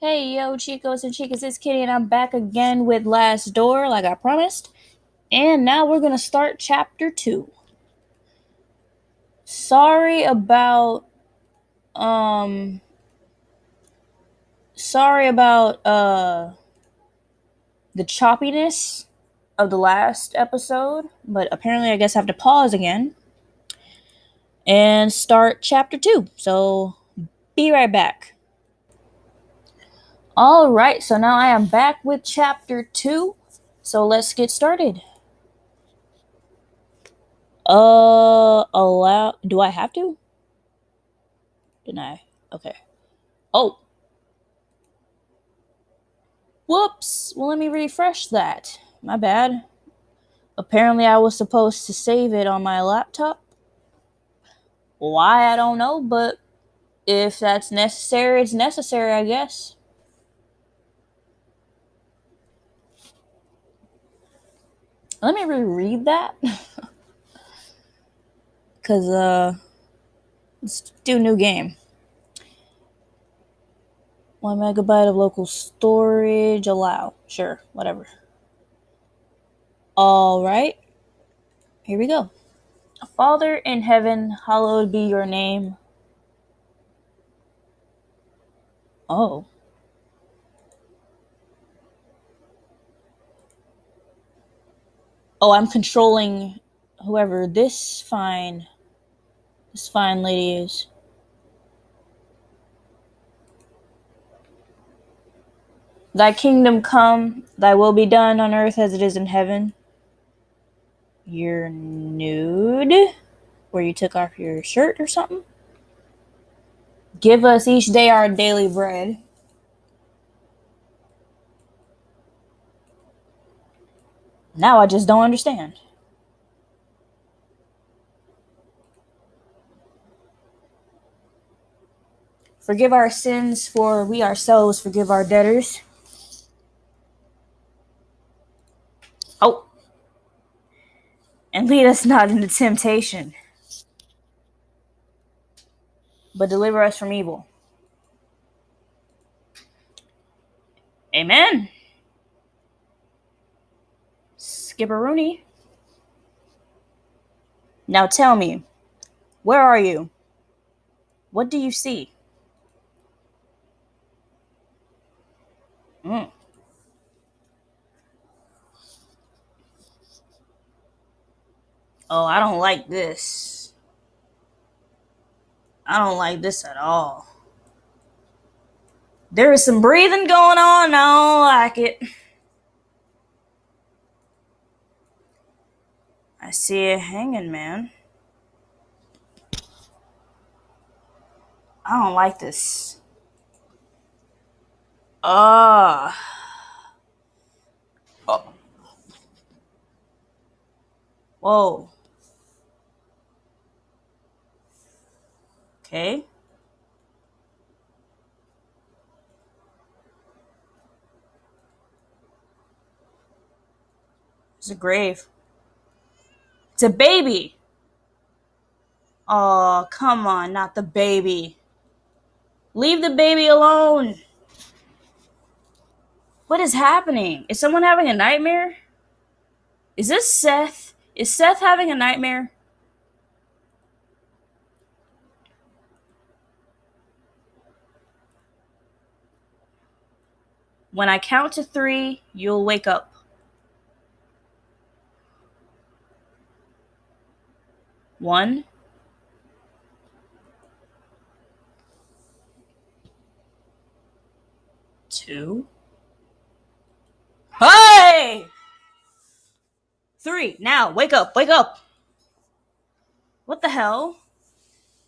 Hey yo, Chicos and Chicas, it's Kitty, and I'm back again with Last Door, like I promised. And now we're gonna start chapter two. Sorry about, um, sorry about, uh, the choppiness of the last episode, but apparently I guess I have to pause again and start chapter two. So, be right back. All right, so now I am back with chapter two. So let's get started. Uh, allow. Do I have to? Deny. Okay. Oh. Whoops. Well, let me refresh that. My bad. Apparently, I was supposed to save it on my laptop. Why, I don't know, but if that's necessary, it's necessary, I guess. Let me reread that. Because, uh, let's do new game. One megabyte of local storage, allow. Sure, whatever. All right. Here we go. Father in heaven, hallowed be your name. Oh. Oh, I'm controlling whoever this fine this fine lady is. Thy kingdom come, thy will be done on earth as it is in heaven. You're nude? Where you took off your shirt or something? Give us each day our daily bread. Now I just don't understand. Forgive our sins, for we ourselves forgive our debtors. Oh. And lead us not into temptation, but deliver us from evil. Amen. Skipperoonie. Now tell me, where are you? What do you see? Mm. Oh, I don't like this. I don't like this at all. There is some breathing going on. I don't like it. I see a hanging man. I don't like this. Ah. Oh. Whoa. Okay. It's a grave. It's a baby. Oh, come on, not the baby. Leave the baby alone. What is happening? Is someone having a nightmare? Is this Seth? Is Seth having a nightmare? When I count to three, you'll wake up. One. Two. Hey! Three. Now, wake up, wake up. What the hell?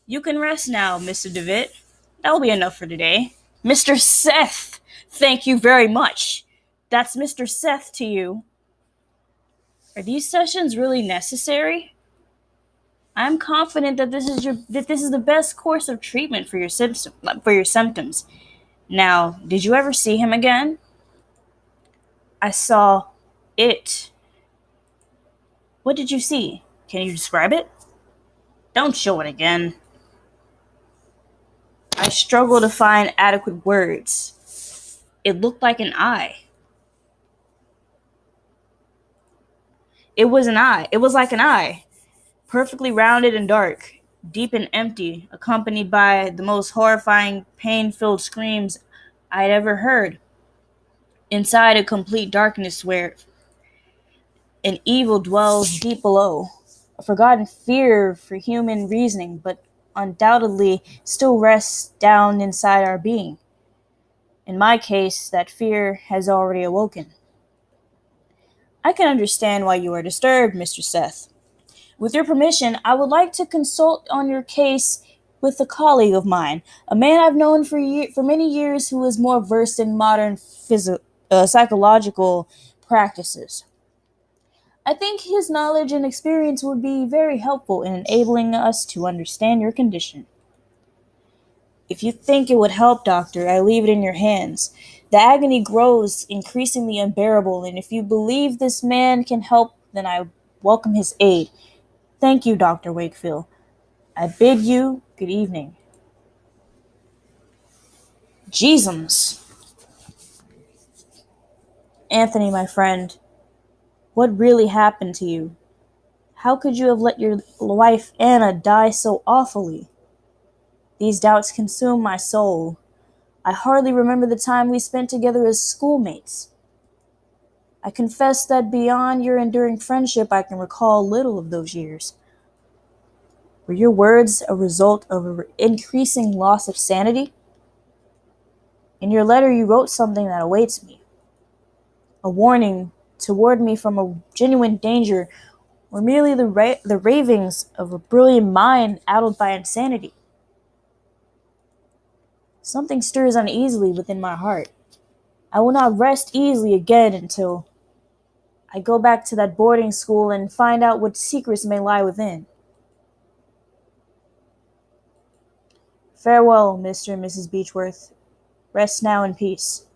You can rest now, Mr. DeVitt. That'll be enough for today. Mr. Seth, thank you very much. That's Mr. Seth to you. Are these sessions really necessary? I'm confident that this is your that this is the best course of treatment for your symptoms for your symptoms. Now, did you ever see him again? I saw it. What did you see? Can you describe it? Don't show it again. I struggle to find adequate words. It looked like an eye. It was an eye. It was like an eye, perfectly rounded and dark, deep and empty, accompanied by the most horrifying, pain filled screams I had ever heard. Inside a complete darkness where an evil dwells deep below, a forgotten fear for human reasoning, but undoubtedly still rests down inside our being. In my case, that fear has already awoken. I can understand why you are disturbed, Mr. Seth. With your permission, I would like to consult on your case with a colleague of mine, a man I've known for year, for many years who is more versed in modern phys- uh, psychological practices. I think his knowledge and experience would be very helpful in enabling us to understand your condition. If you think it would help, doctor, I leave it in your hands. The agony grows increasingly unbearable, and if you believe this man can help, then I welcome his aid. Thank you, Dr. Wakefield. I bid you good evening. Jeezums. Anthony, my friend, what really happened to you? How could you have let your wife Anna die so awfully? These doubts consume my soul. I hardly remember the time we spent together as schoolmates. I confess that beyond your enduring friendship, I can recall little of those years. Were your words a result of an increasing loss of sanity? In your letter, you wrote something that awaits me a warning toward me from a genuine danger, or merely the, ra- the ravings of a brilliant mind addled by insanity. Something stirs uneasily within my heart. I will not rest easily again until I go back to that boarding school and find out what secrets may lie within. Farewell, Mr. and Mrs. Beechworth. Rest now in peace.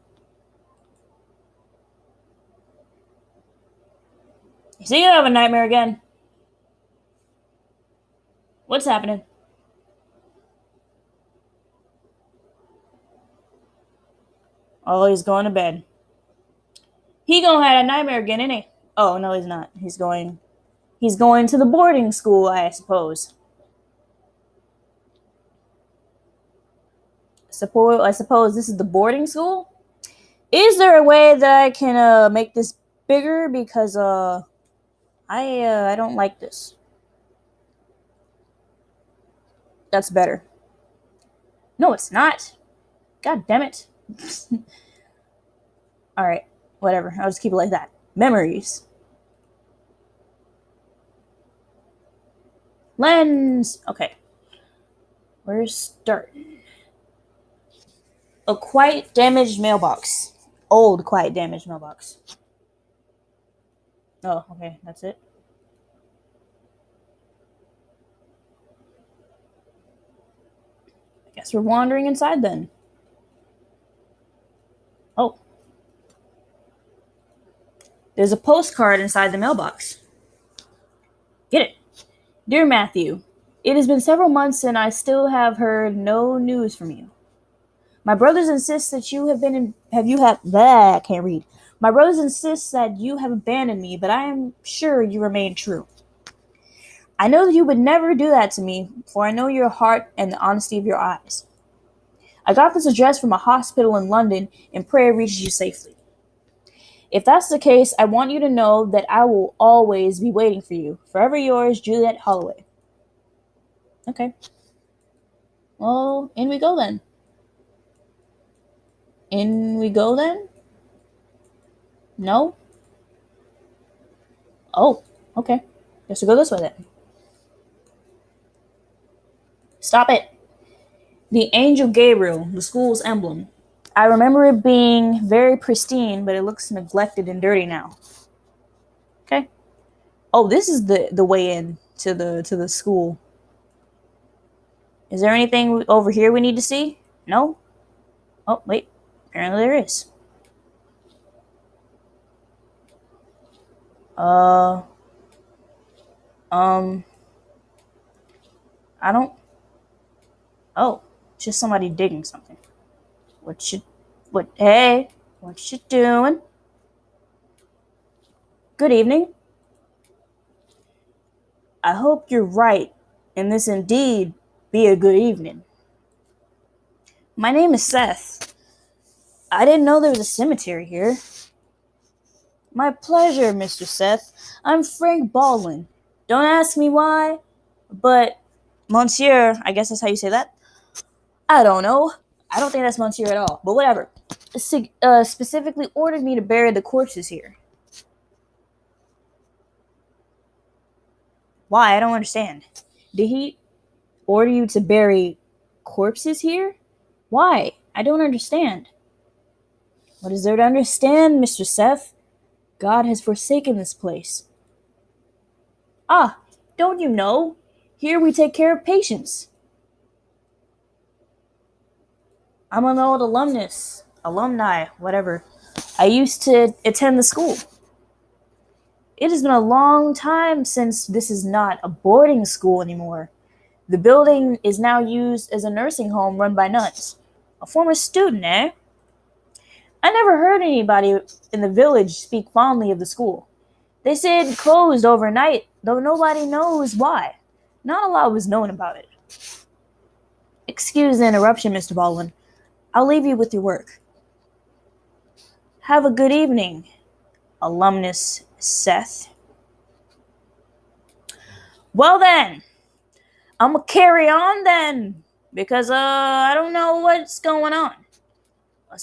Is he gonna have a nightmare again? What's happening? Oh, he's going to bed. He gonna have a nightmare again, ain't he? Oh no, he's not. He's going. He's going to the boarding school, I suppose. Suppose I suppose this is the boarding school. Is there a way that I can uh, make this bigger? Because uh, I uh, I don't like this. That's better. No, it's not. God damn it. All right, whatever. I'll just keep it like that. Memories. Lens. Okay. Where's start? A quite damaged mailbox. Old, quite damaged mailbox. Oh, okay, that's it. I guess we're wandering inside then. There's a postcard inside the mailbox. Get it. Dear Matthew, it has been several months and I still have heard no news from you. My brothers insist that you have been in, have you have that can't read. My brothers insist that you have abandoned me, but I am sure you remain true. I know that you would never do that to me, for I know your heart and the honesty of your eyes. I got this address from a hospital in London and prayer reaches you safely. If that's the case, I want you to know that I will always be waiting for you. Forever yours, Juliet Holloway. Okay. Well, in we go then. In we go then? No? Oh, okay. Guess we'll go this way then. Stop it. The Angel Gabriel, the school's emblem. I remember it being very pristine, but it looks neglected and dirty now. Okay. Oh, this is the the way in to the to the school. Is there anything over here we need to see? No? Oh, wait. Apparently there is. Uh um I don't Oh, just somebody digging something. What should what hey, What you doing? Good evening. I hope you're right, and this indeed be a good evening. My name is Seth. I didn't know there was a cemetery here. My pleasure, Mr. Seth. I'm Frank Baldwin. Don't ask me why, but Monsieur, I guess that's how you say that. I don't know. I don't think that's Monsieur at all, but whatever. Uh, specifically ordered me to bury the corpses here. Why? I don't understand. Did he order you to bury corpses here? Why? I don't understand. What is there to understand, Mr. Seth? God has forsaken this place. Ah, don't you know? Here we take care of patients. I'm an old alumnus, alumni, whatever. I used to attend the school. It has been a long time since this is not a boarding school anymore. The building is now used as a nursing home run by nuns. A former student, eh? I never heard anybody in the village speak fondly of the school. They said it closed overnight, though nobody knows why. Not a lot was known about it. Excuse the interruption, Mr. Baldwin. I'll leave you with your work. Have a good evening, alumnus Seth. Well then, I'm gonna carry on then, because uh, I don't know what's going on.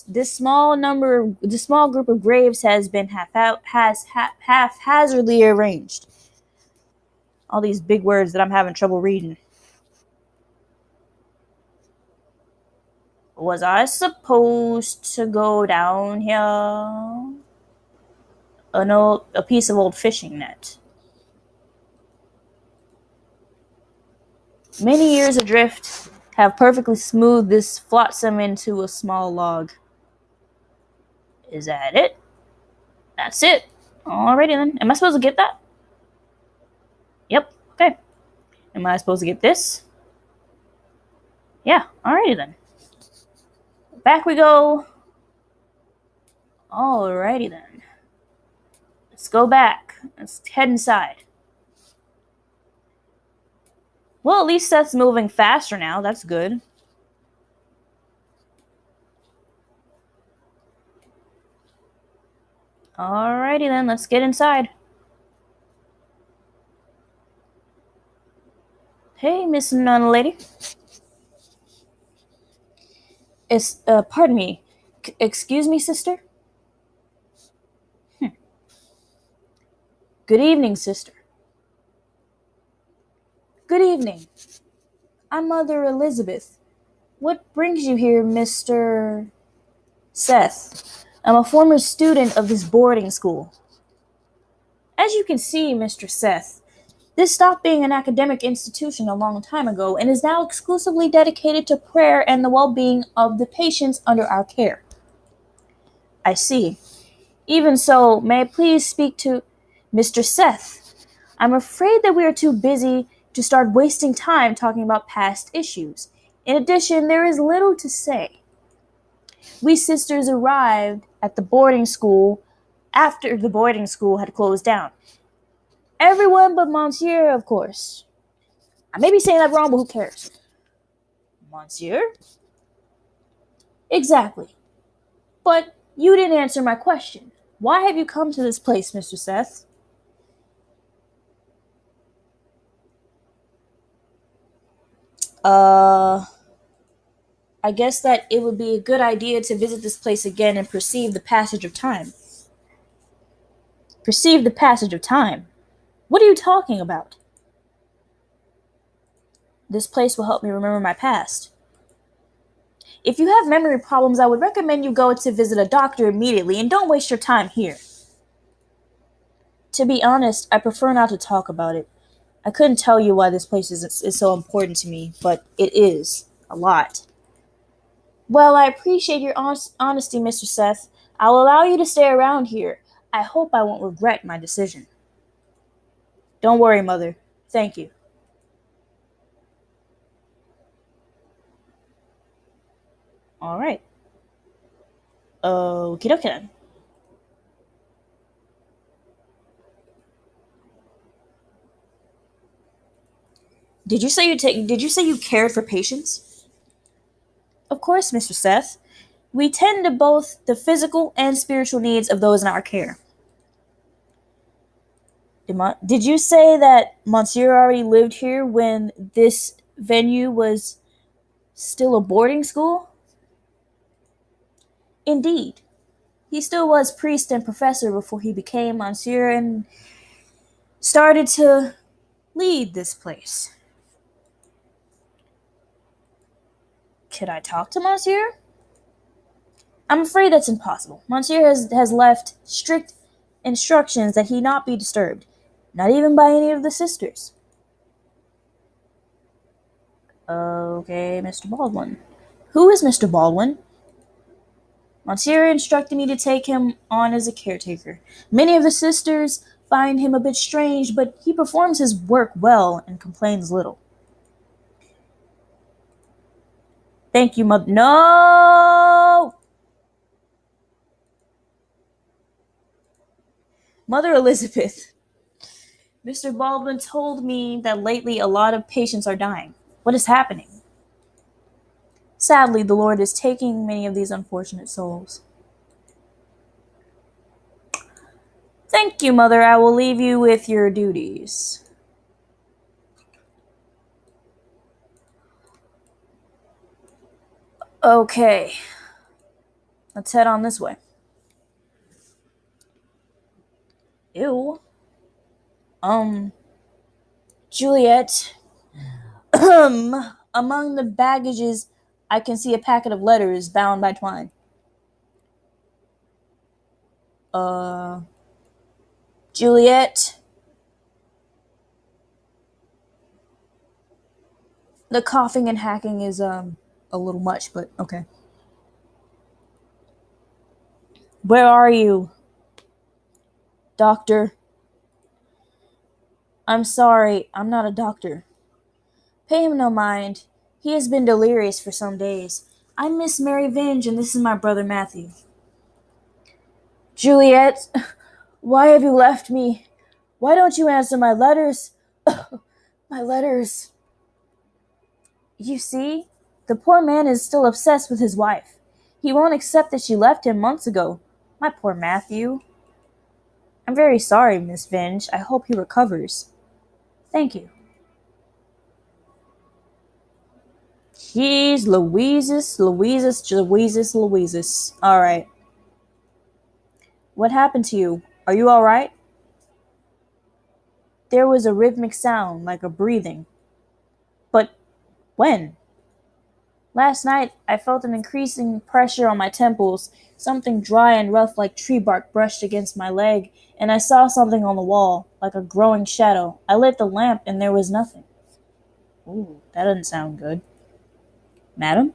This small number, this small group of graves has been half out, has half haphazardly arranged. All these big words that I'm having trouble reading. Was I supposed to go down here? an old, a piece of old fishing net. Many years adrift have perfectly smoothed this flotsam into a small log. Is that it? That's it. Alrighty then. Am I supposed to get that? Yep. Okay. Am I supposed to get this? Yeah. Alrighty then. Back we go. Alrighty then. Let's go back. Let's head inside. Well, at least Seth's moving faster now. That's good. Alrighty then, let's get inside. Hey, Miss Nun Lady. Is, uh, pardon me. C excuse me, sister? Good evening, sister. Good evening. I'm Mother Elizabeth. What brings you here, Mr. Seth? I'm a former student of this boarding school. As you can see, Mr. Seth, this stopped being an academic institution a long time ago and is now exclusively dedicated to prayer and the well being of the patients under our care. I see. Even so, may I please speak to Mr. Seth, I'm afraid that we are too busy to start wasting time talking about past issues. In addition, there is little to say. We sisters arrived at the boarding school after the boarding school had closed down. Everyone but Monsieur, of course. I may be saying that wrong, but who cares? Monsieur? Exactly. But you didn't answer my question. Why have you come to this place, Mr. Seth? Uh, I guess that it would be a good idea to visit this place again and perceive the passage of time. Perceive the passage of time? What are you talking about? This place will help me remember my past. If you have memory problems, I would recommend you go to visit a doctor immediately and don't waste your time here. To be honest, I prefer not to talk about it. I couldn't tell you why this place is, is so important to me, but it is a lot. Well, I appreciate your honest, honesty, Mr. Seth. I'll allow you to stay around here. I hope I won't regret my decision. Don't worry, Mother. Thank you. All right. Okie dokie then. Did you say you take? Did you say you cared for patients? Of course, Mr. Seth. We tend to both the physical and spiritual needs of those in our care. Did, you say that Monsieur already lived here when this venue was still a boarding school? Indeed. He still was priest and professor before he became Monsieur and started to lead this place. Could I talk to Monsieur? I'm afraid that's impossible. Monsieur has, has left strict instructions that he not be disturbed, not even by any of the sisters. Okay, Mr. Baldwin. Who is Mr. Baldwin? Monsieur instructed me to take him on as a caretaker. Many of the sisters find him a bit strange, but he performs his work well and complains little. Thank you, mother. No! Mother Elizabeth. Mr. Baldwin told me that lately a lot of patients are dying. What is happening? Sadly, the Lord is taking many of these unfortunate souls. Thank you, Mother. I will leave you with your duties. Okay. Let's head on this way. Ew. Um, Juliet. Um, among the baggages, I can see a packet of letters bound by twine. Uh, Juliet. The coughing and hacking is um a little much, but okay. Where are you? Doctor. I'm sorry, I'm not a doctor. Pay him no mind. He has been delirious for some days. I'm Miss Mary Vinge, and this is my brother Matthew. Juliet, why have you left me? Why don't you answer my letters? my letters. You see, the poor man is still obsessed with his wife. He won't accept that she left him months ago. My poor Matthew. I'm very sorry, Miss Vinge. I hope he recovers. Thank you. Jeez, Louises, Louises, Louises, Louises. All right. What happened to you? Are you all right? There was a rhythmic sound, like a breathing. But when? Last night, I felt an increasing pressure on my temples. Something dry and rough like tree bark brushed against my leg, and I saw something on the wall, like a growing shadow. I lit the lamp, and there was nothing. Ooh, that doesn't sound good. Madam?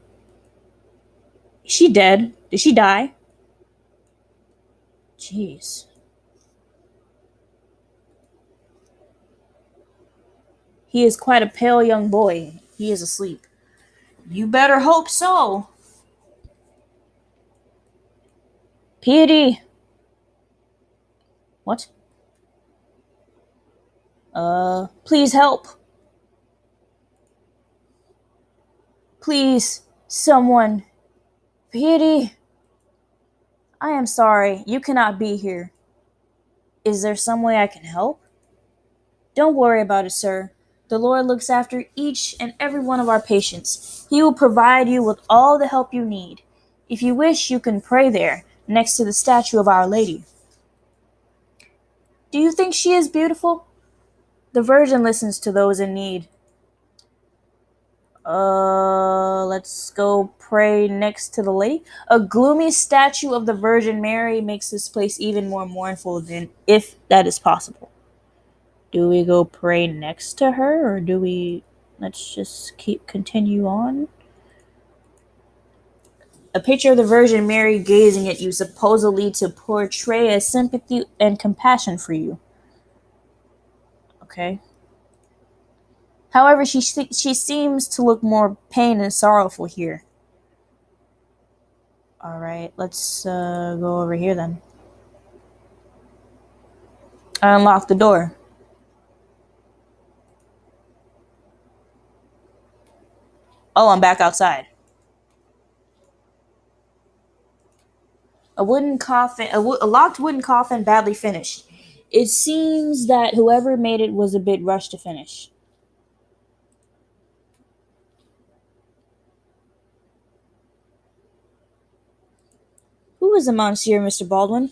Is she dead? Did she die? Jeez. He is quite a pale young boy. He is asleep. You better hope so. Piety. What? Uh, please help. Please, someone. Pity. I am sorry, you cannot be here. Is there some way I can help? Don't worry about it, sir. The Lord looks after each and every one of our patients. He will provide you with all the help you need. If you wish, you can pray there, next to the statue of Our Lady. Do you think she is beautiful? The Virgin listens to those in need. Uh, let's go pray next to the lake. A gloomy statue of the Virgin Mary makes this place even more mournful than if that is possible. Do we go pray next to her or do we let's just keep continue on? A picture of the Virgin Mary gazing at you supposedly to portray a sympathy and compassion for you. Okay. However, she she seems to look more pain and sorrowful here. All right, let's uh, go over here then. I unlock the door. Oh, I'm back outside. A wooden coffin, a, wo- a locked wooden coffin, badly finished. It seems that whoever made it was a bit rushed to finish. Who is the Monsieur, Mr. Baldwin?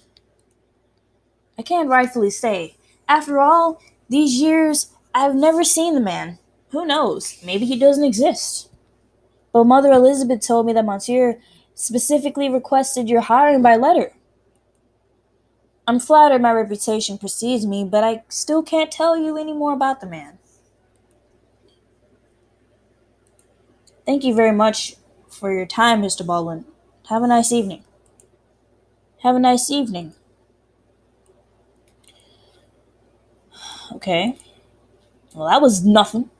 I can't rightfully say. After all these years, I've never seen the man. Who knows? Maybe he doesn't exist. But Mother Elizabeth told me that Monsieur specifically requested your hiring by letter. I'm flattered my reputation precedes me, but I still can't tell you any more about the man. Thank you very much for your time, Mr. Baldwin. Have a nice evening. Have a nice evening. Okay. Well, that was nothing.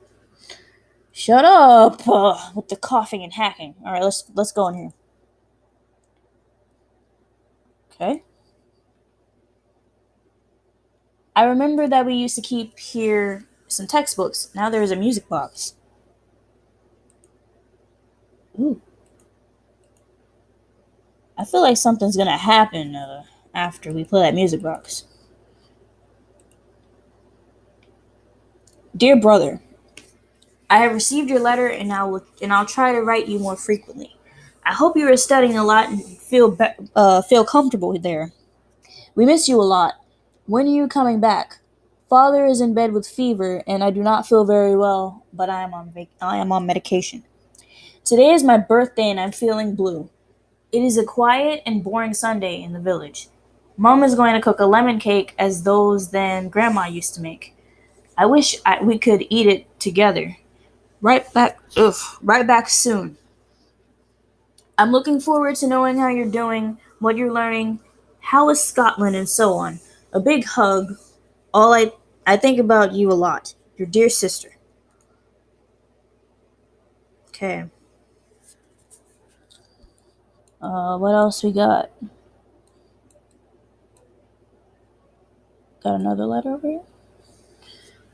Shut up uh, with the coughing and hacking. All right, let's let's go in here. Okay. I remember that we used to keep here some textbooks. Now there's a music box. Ooh. I feel like something's gonna happen uh, after we play that music box. Dear brother, I have received your letter and I will and I'll try to write you more frequently. I hope you are studying a lot and feel be- uh, feel comfortable there. We miss you a lot. When are you coming back? Father is in bed with fever and I do not feel very well, but I am on I am on medication. Today is my birthday and I'm feeling blue. It is a quiet and boring Sunday in the village. Mom is going to cook a lemon cake as those then Grandma used to make. I wish I, we could eat it together. Right back, ugh, right back soon. I'm looking forward to knowing how you're doing, what you're learning, how is Scotland, and so on. A big hug. All I, I think about you a lot. Your dear sister. Okay. Uh, what else we got? Got another letter over here.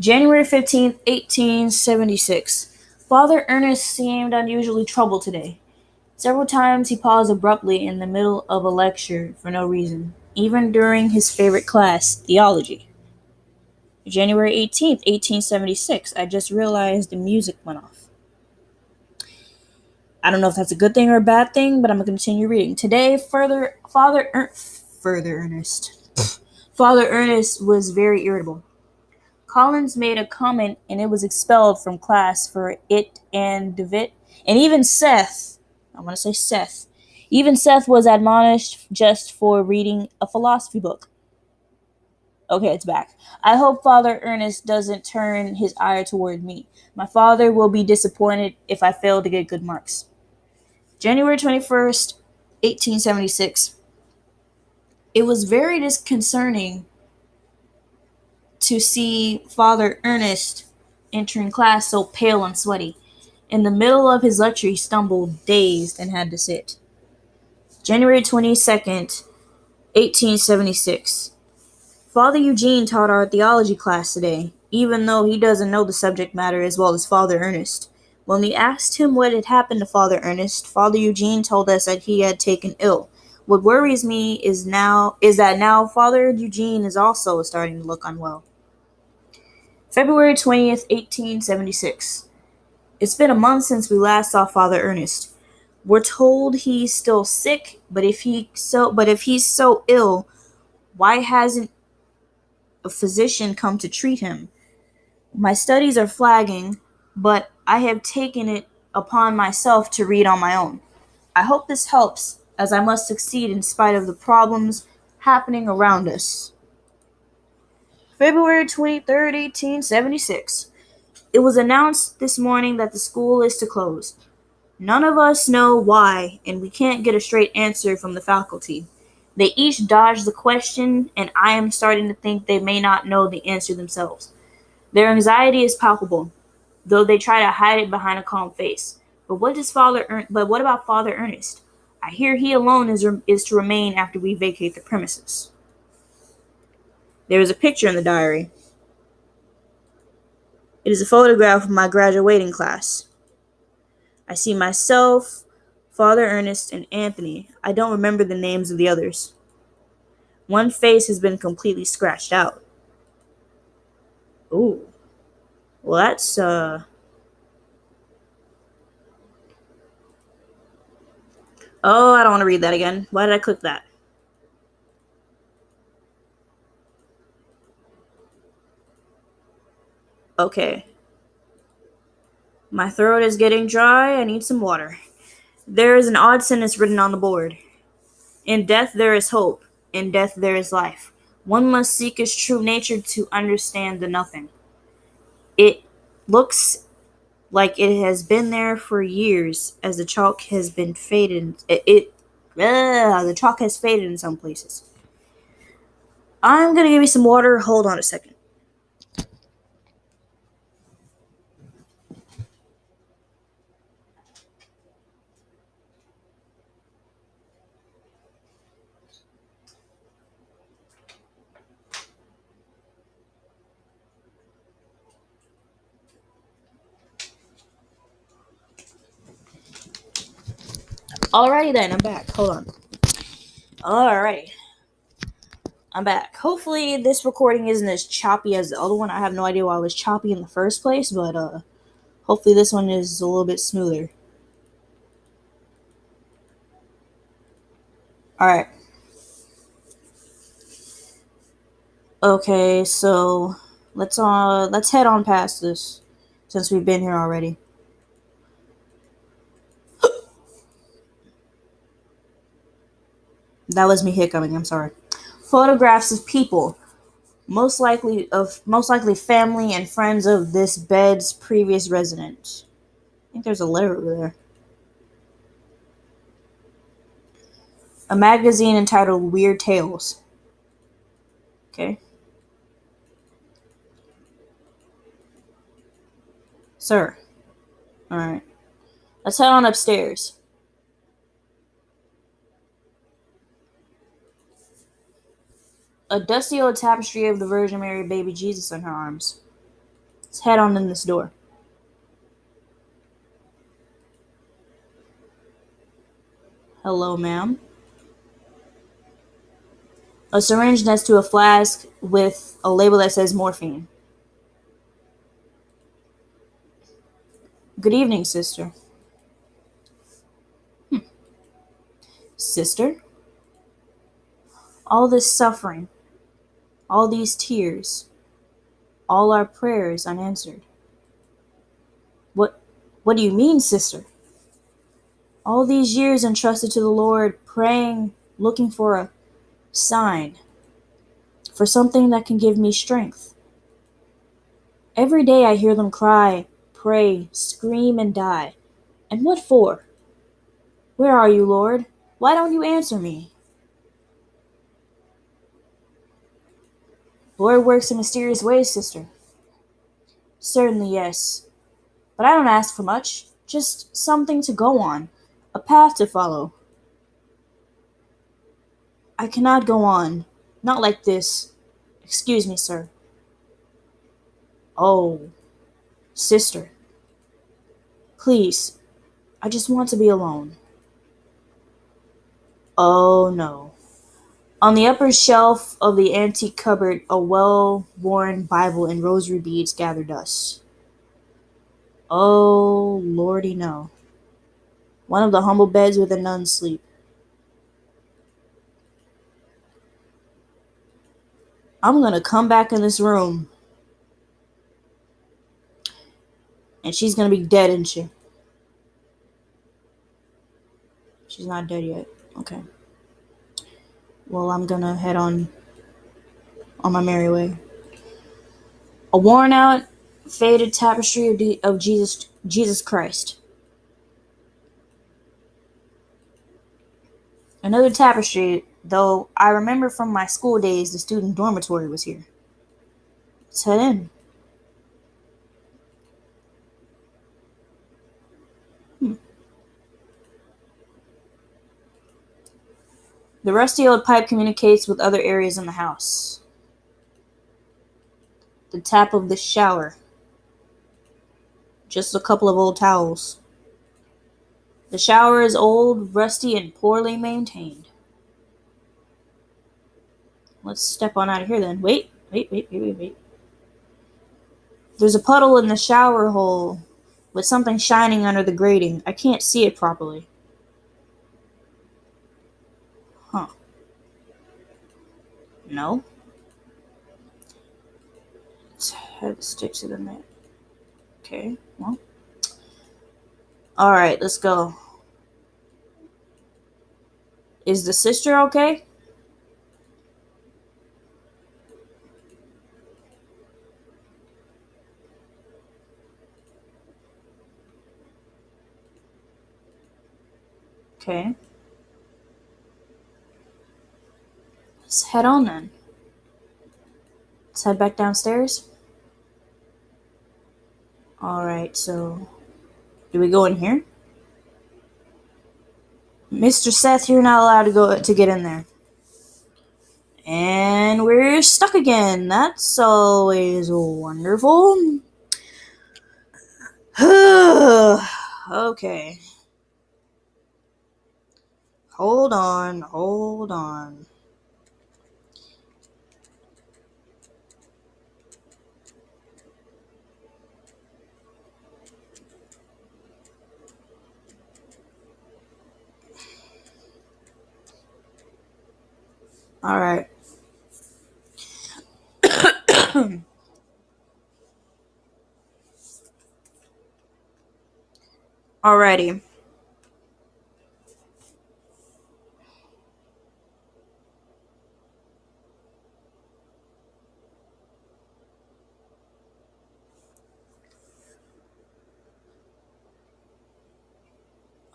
January 15th, 1876. Father Ernest seemed unusually troubled today. Several times he paused abruptly in the middle of a lecture for no reason, even during his favorite class, theology. January 18th, 1876. I just realized the music went off. I don't know if that's a good thing or a bad thing, but I'm going to continue reading. Today, further Father er- further Ernest. Father Ernest was very irritable. Collins made a comment and it was expelled from class for it and Devitt and even Seth. I want to say Seth. Even Seth was admonished just for reading a philosophy book. Okay, it's back. I hope Father Ernest doesn't turn his ire toward me. My father will be disappointed if I fail to get good marks. January 21st, 1876. It was very disconcerting to see Father Ernest entering class so pale and sweaty. In the middle of his lecture, he stumbled, dazed, and had to sit. January 22nd, 1876. Father Eugene taught our theology class today, even though he doesn't know the subject matter as well as Father Ernest. When we asked him what had happened to Father Ernest, Father Eugene told us that he had taken ill. What worries me is now is that now Father Eugene is also starting to look unwell. February 20th, 1876. It's been a month since we last saw Father Ernest. We're told he's still sick, but if he so but if he's so ill, why hasn't a physician come to treat him? My studies are flagging, but I have taken it upon myself to read on my own. I hope this helps, as I must succeed in spite of the problems happening around us. February 23rd, 1876. It was announced this morning that the school is to close. None of us know why, and we can't get a straight answer from the faculty. They each dodge the question, and I am starting to think they may not know the answer themselves. Their anxiety is palpable, though they try to hide it behind a calm face. But what does Father Ern- but what about Father Ernest? I hear he alone is, is to remain after we vacate the premises. There is a picture in the diary. It is a photograph of my graduating class. I see myself, Father Ernest, and Anthony. I don't remember the names of the others. One face has been completely scratched out. Ooh. Well, that's, uh. Oh, I don't want to read that again. Why did I click that? Okay. My throat is getting dry. I need some water. There is an odd sentence written on the board. In death there is hope. In death there is life. One must seek his true nature to understand the nothing. It looks like it has been there for years as the chalk has been faded. It, it uh, the chalk has faded in some places. I'm gonna give you some water. Hold on a second. Alrighty then, I'm back. Hold on. Alright. I'm back. Hopefully this recording isn't as choppy as the other one. I have no idea why it was choppy in the first place, but uh hopefully this one is a little bit smoother. Alright. Okay, so let's uh let's head on past this since we've been here already. That was me hiccuping. I'm sorry. Photographs of people, most likely of most likely family and friends of this bed's previous resident. I think there's a letter over there. A magazine entitled Weird Tales. Okay. Sir. Alright. Let's head on upstairs. A dusty old tapestry of the Virgin Mary baby Jesus in her arms. Let's head on in this door. Hello, ma'am. A syringe next to a flask with a label that says morphine. Good evening, sister. Hmm. Sister? All this suffering, all these tears, all our prayers unanswered. What what do you mean, sister? All these years entrusted to the Lord, praying, looking for a sign, for something that can give me strength. Every day I hear them cry, pray, scream, and die. And what for? Where are you, Lord? Why don't you answer me? Lord works in mysterious ways, sister. Certainly, yes. But I don't ask for much, just something to go on, a path to follow. I cannot go on, not like this. Excuse me, sir. Oh, sister. Please, I just want to be alone. Oh no. On the upper shelf of the antique cupboard a well-worn Bible and rosary beads gather dust. Oh, lordy no. One of the humble beds where the nuns sleep. I'm gonna come back in this room. And she's gonna be dead, isn't she? She's not dead yet. Okay. Well, I'm gonna head on on my merry way. A worn out, faded tapestry of, of Jesus Jesus Christ. Another tapestry, though I remember from my school days the student dormitory was here. Let's head in. The rusty old pipe communicates with other areas in the house. The tap of the shower. Just a couple of old towels. The shower is old, rusty, and poorly maintained. Let's step on out of here then. Wait, wait, wait, wait, wait, wait. There's a puddle in the shower hole with something shining under the grating. I can't see it properly. No. Stick to the net. Okay, well. Alright, let's go. Is the sister okay? Okay. Let's head on then. Let's head back downstairs. Alright, so do we go in here? Mr. Seth, you're not allowed to go to get in there. And we're stuck again. That's always wonderful. okay. Hold on, hold on. All right. Alrighty.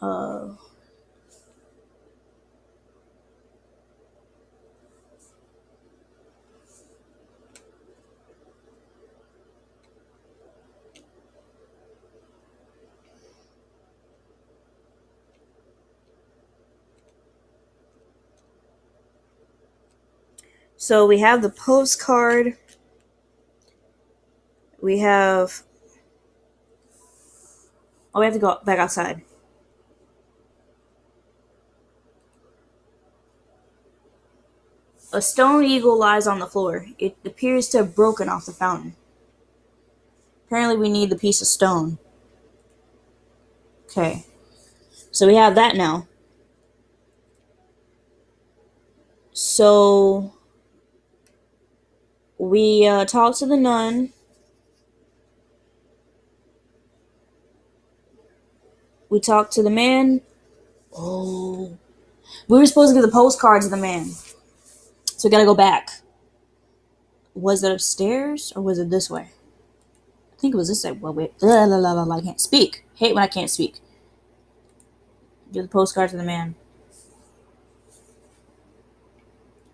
Uh, so we have the postcard. We have. Oh, we have to go back outside. A stone eagle lies on the floor. It appears to have broken off the fountain. Apparently, we need the piece of stone. Okay. So we have that now. So we uh, talked to the nun. We talked to the man. Oh. We were supposed to give the postcard to the man. So we gotta go back. Was it upstairs or was it this way? I think it was this way. Well, wait. Blah, blah, blah, blah, I can't speak. Hate when I can't speak. Give the postcard to the man.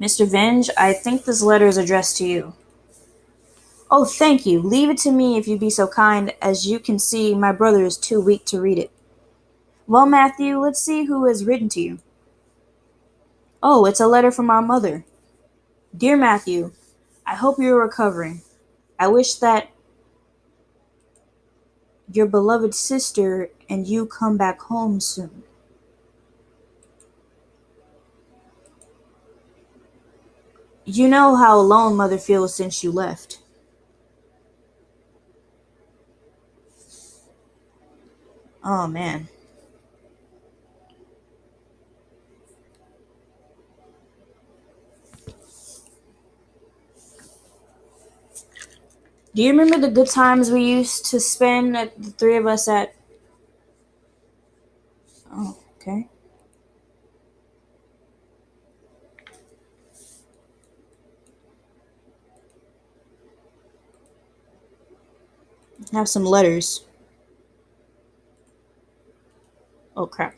Mr. Venge, I think this letter is addressed to you. Oh, thank you. Leave it to me if you'd be so kind. As you can see, my brother is too weak to read it. Well, Matthew, let's see who has written to you. Oh, it's a letter from our mother. Dear Matthew, I hope you are recovering. I wish that your beloved sister and you come back home soon. You know how alone Mother feels since you left. Oh man. Do you remember the good times we used to spend uh, the three of us at Oh, have some letters. Oh, crap.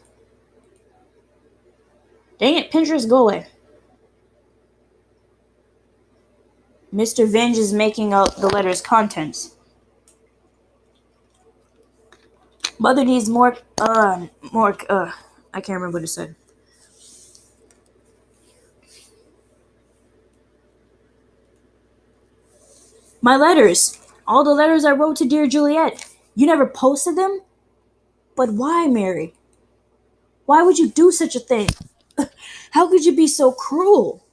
Dang it, Pinterest, go away. Mr. Vinge is making out the letter's contents. Mother needs more, uh, more, uh, I can't remember what it said. My letters! All the letters I wrote to dear Juliet. You never posted them? But why, Mary? Why would you do such a thing? How could you be so cruel?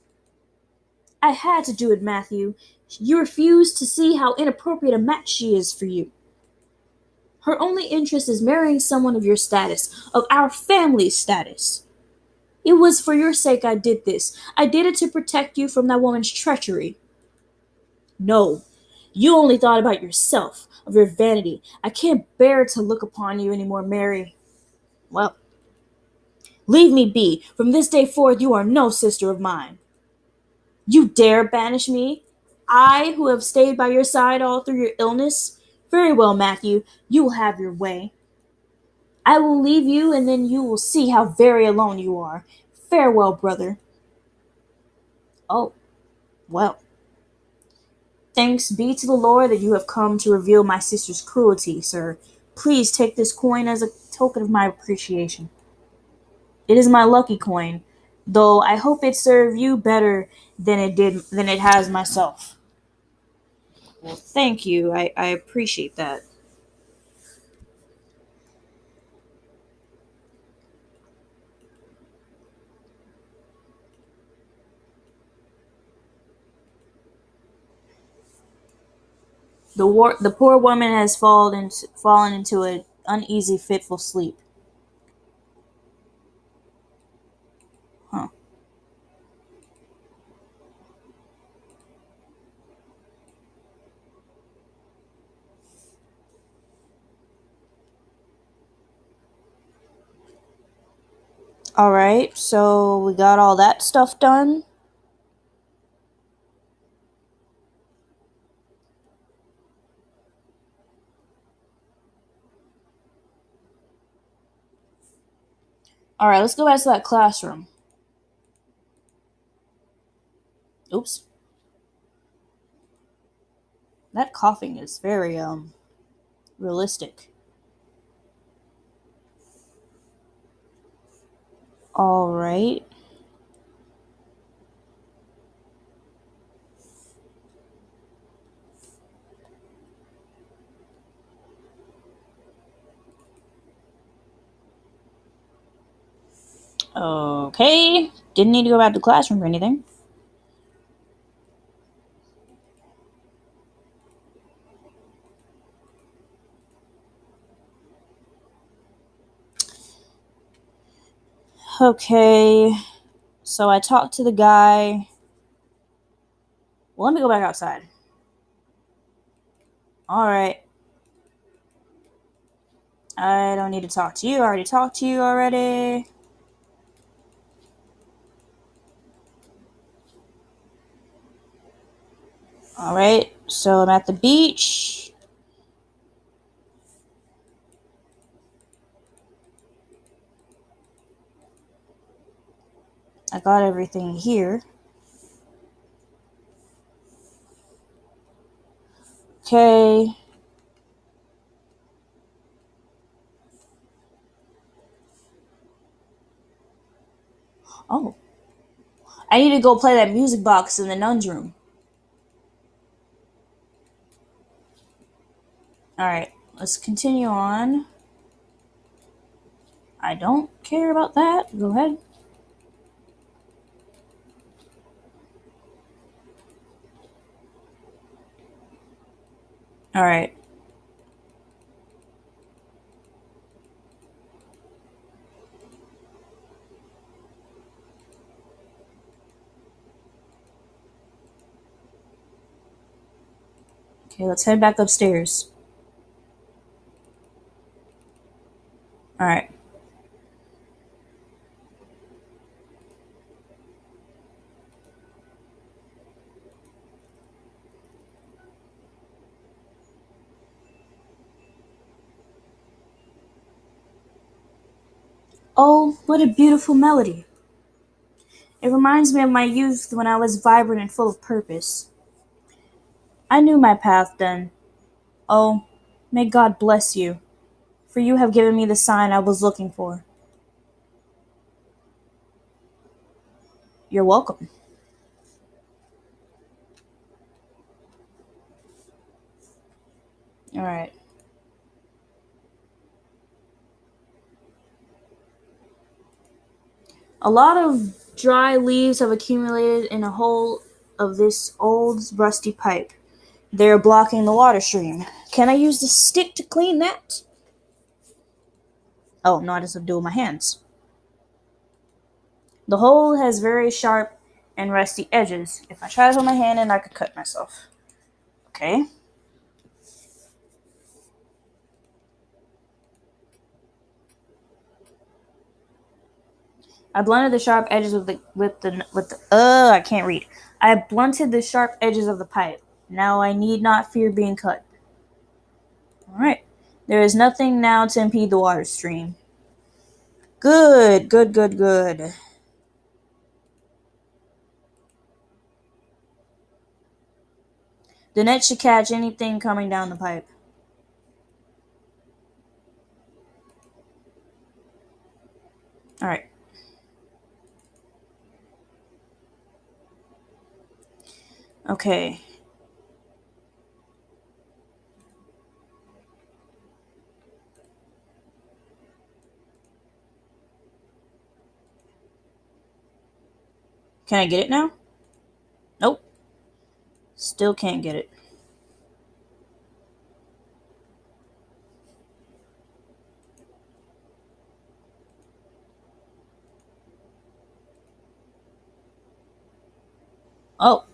I had to do it, Matthew. You refuse to see how inappropriate a match she is for you. Her only interest is marrying someone of your status, of our family's status. It was for your sake I did this. I did it to protect you from that woman's treachery. No, you only thought about yourself, of your vanity. I can't bear to look upon you any more, Mary. Well, leave me be. From this day forth, you are no sister of mine. You dare banish me? I, who have stayed by your side all through your illness? Very well, Matthew, you will have your way. I will leave you, and then you will see how very alone you are. Farewell, brother. Oh, well. Thanks be to the Lord that you have come to reveal my sister's cruelty, sir. Please take this coin as a token of my appreciation. It is my lucky coin, though I hope it served you better than it did than it has myself. Well, thank you. I, I appreciate that. The war, the poor woman has fallen into, fallen into an uneasy, fitful sleep. Huh. All right, so we got all that stuff done. All right, let's go back to that classroom. Oops. That coughing is very um realistic. All right. Okay. Didn't need to go back to the classroom or anything. Okay. So I talked to the guy. Well, let me go back outside. All right. I don't need to talk to you. I already talked to you already. All right. So I'm at the beach. I got everything here. Okay. Oh. I need to go play that music box in the nun's room. Alright, let's continue on. I don't care about that. Go ahead. Alright. Okay, let's head back upstairs. Alright. Oh, what a beautiful melody. It reminds me of my youth when I was vibrant and full of purpose. I knew my path then. Oh, may God bless you, for you have given me the sign I was looking for. You're welcome. All right. A lot of dry leaves have accumulated in a hole of this old rusty pipe. They're blocking the water stream. Can I use the stick to clean that? Oh, no, I just do it with my hands. The hole has very sharp and rusty edges. If I try this with my hand, and I could cut myself. Okay. I blunted the sharp edges with the with the with the uh I can't read. I blunted the sharp edges of the pipe. Now I need not fear being cut. Alright. There is nothing now to impede the water stream. Good, good, good, good. The net should catch anything coming down the pipe. Alright. Okay. Can I get it now? Nope. Still can't get it. Oh.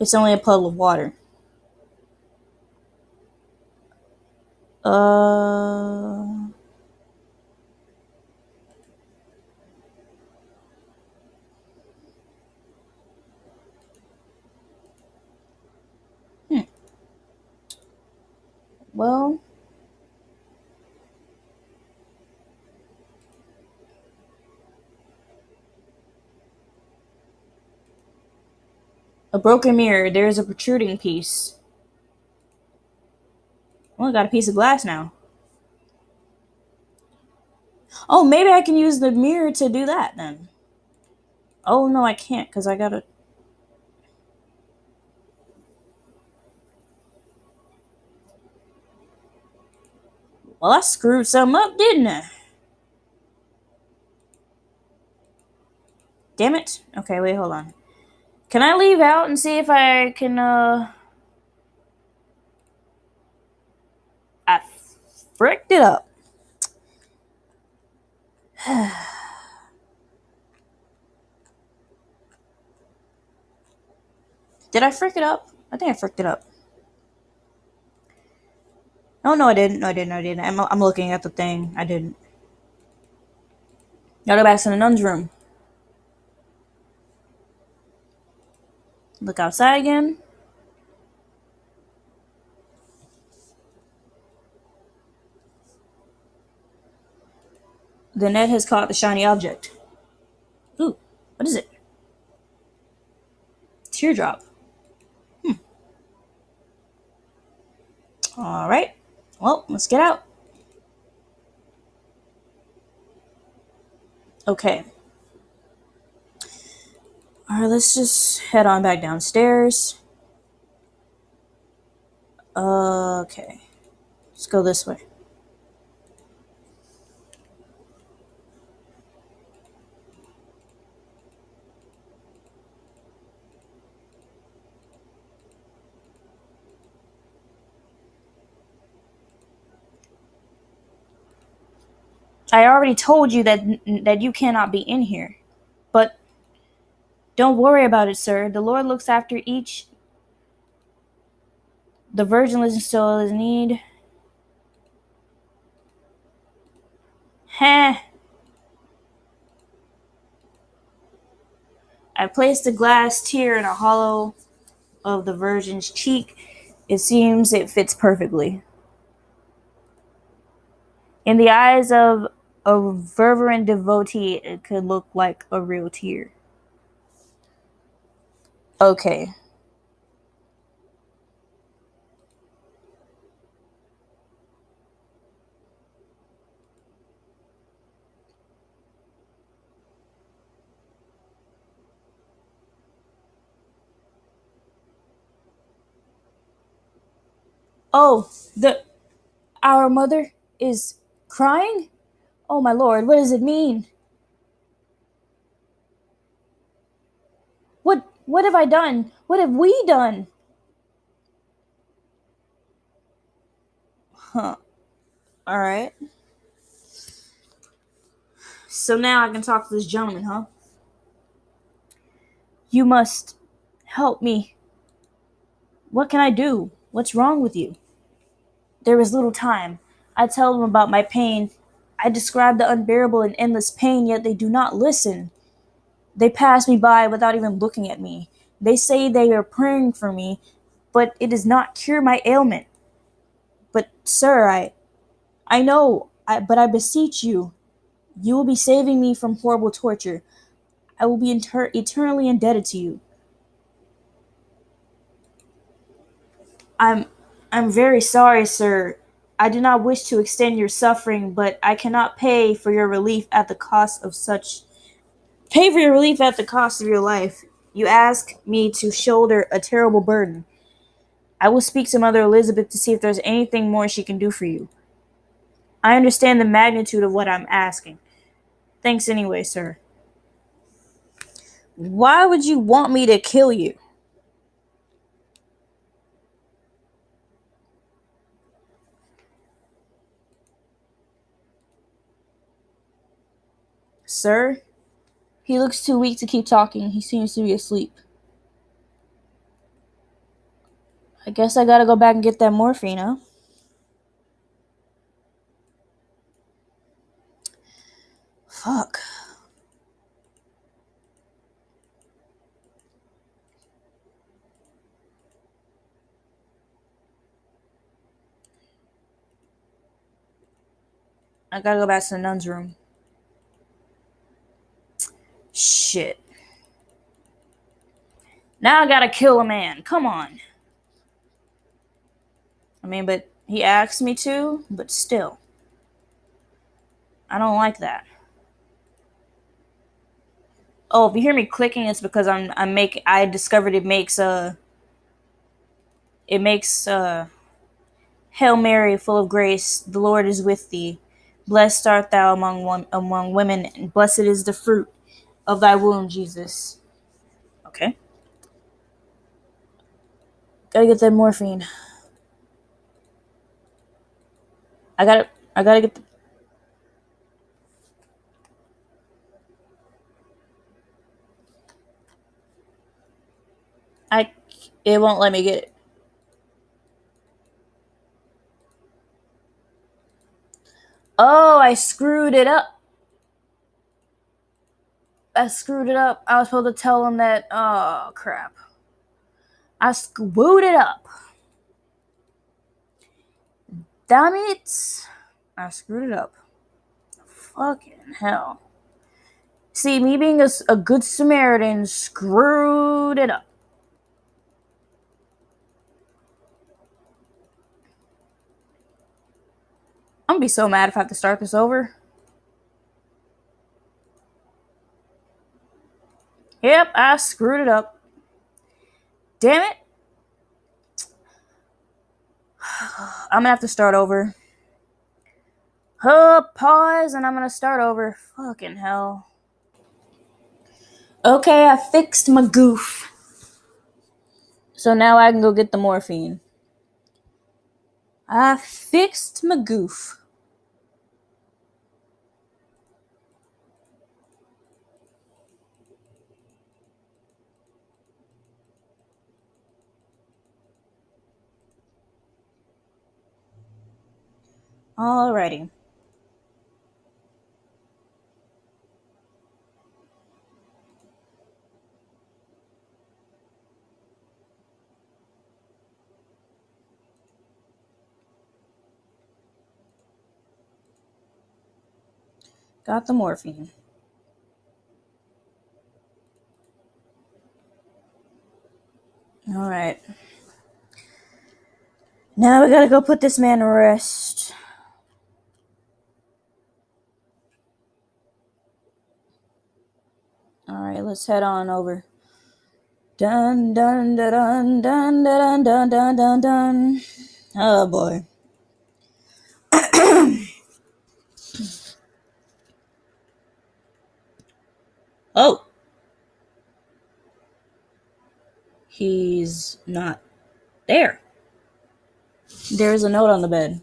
It's only a puddle of water. Uh. Hmm. Well. A broken mirror. There is a protruding piece. I got a piece of glass now. Oh, maybe I can use the mirror to do that then. Oh, no, I can't because I gotta. Well, I screwed some up, didn't I? Damn it. Okay, wait, hold on. Can I leave out and see if I can, uh. I fricked it up. Did I frick it up? I think I fricked it up. No, no, I didn't. No, I didn't. I didn't. I'm, I'm looking at the thing. I didn't. Gotta go back to the nun's room. Look outside again. The net has caught the shiny object. Ooh, what is it? Teardrop. Hmm. Alright. Well, let's get out. Okay. Alright, let's just head on back downstairs. Okay. Let's go this way. I already told you that that you cannot be in here. But don't worry about it, sir. The Lord looks after each. The Virgin listens to all his need. Heh. I placed a glass tear in a hollow of the Virgin's cheek. It seems it fits perfectly. In the eyes of a fervent devotee, it could look like a real tear. Okay. Oh, the our mother is crying? Oh my lord, what does it mean? What what have I done? What have we done? Huh. All right. So now I can talk to this gentleman, huh? You must help me. What can I do? What's wrong with you? There is little time. I tell him about my pain. I describe the unbearable and endless pain, yet they do not listen. They pass me by without even looking at me. They say they are praying for me, but it does not cure my ailment. But, sir, I. I know, I, but I beseech you, you will be saving me from horrible torture. I will be inter- eternally indebted to you. I'm I'm very sorry, sir. I do not wish to extend your suffering, but I cannot pay for your relief at the cost of such pay for your relief at the cost of your life. You ask me to shoulder a terrible burden. I will speak to Mother Elizabeth to see if there's anything more she can do for you. I understand the magnitude of what I'm asking. Thanks anyway, sir. Why would you want me to kill you? Sir? He looks too weak to keep talking. He seems to be asleep. I guess I gotta go back and get that morphine, huh? Fuck. I gotta go back to the nun's room. Shit. Now I gotta kill a man. Come on. I mean, but he asked me to, but still. I don't like that. Oh, if you hear me clicking, it's because I'm I'm make I discovered it makes uh it makes uh Hail Mary, full of grace, the Lord is with thee. Blessed art thou among one, among women, and blessed is the fruit of thy womb, Jesus. Okay. Gotta get that morphine. I gotta I gotta get the I it won't let me get it. Oh, I screwed it up. I screwed it up. I was supposed to tell him that. Oh, crap. I screwed it up. Damn it. I screwed it up. Fucking hell. See, me being a, a good Samaritan screwed it up. I'm gonna be so mad if I have to start this over. Yep, I screwed it up. Damn it. I'm gonna have to start over. Huh, pause, and I'm gonna start over. Fucking hell. Okay, I fixed my goof. So now I can go get the morphine. I fixed my goof. Alrighty. Got the morphine. Alright. Now we gotta go put this man to rest. Alright, let's head on over. Dun dun dun dun dun dun dun dun dun. Oh boy. oh. He's not there. There's a note on the bed.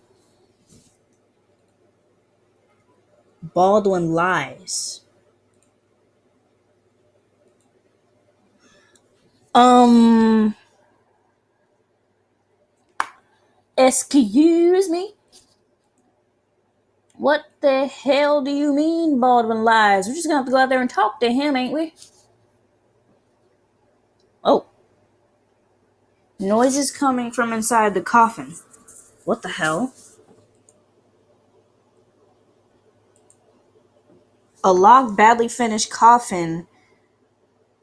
Baldwin lies. Um. Excuse me? What the hell do you mean Baldwin lies? We're just gonna have to go out there and talk to him, ain't we? Oh. Noises coming from inside the coffin. What the hell? A locked, badly finished coffin.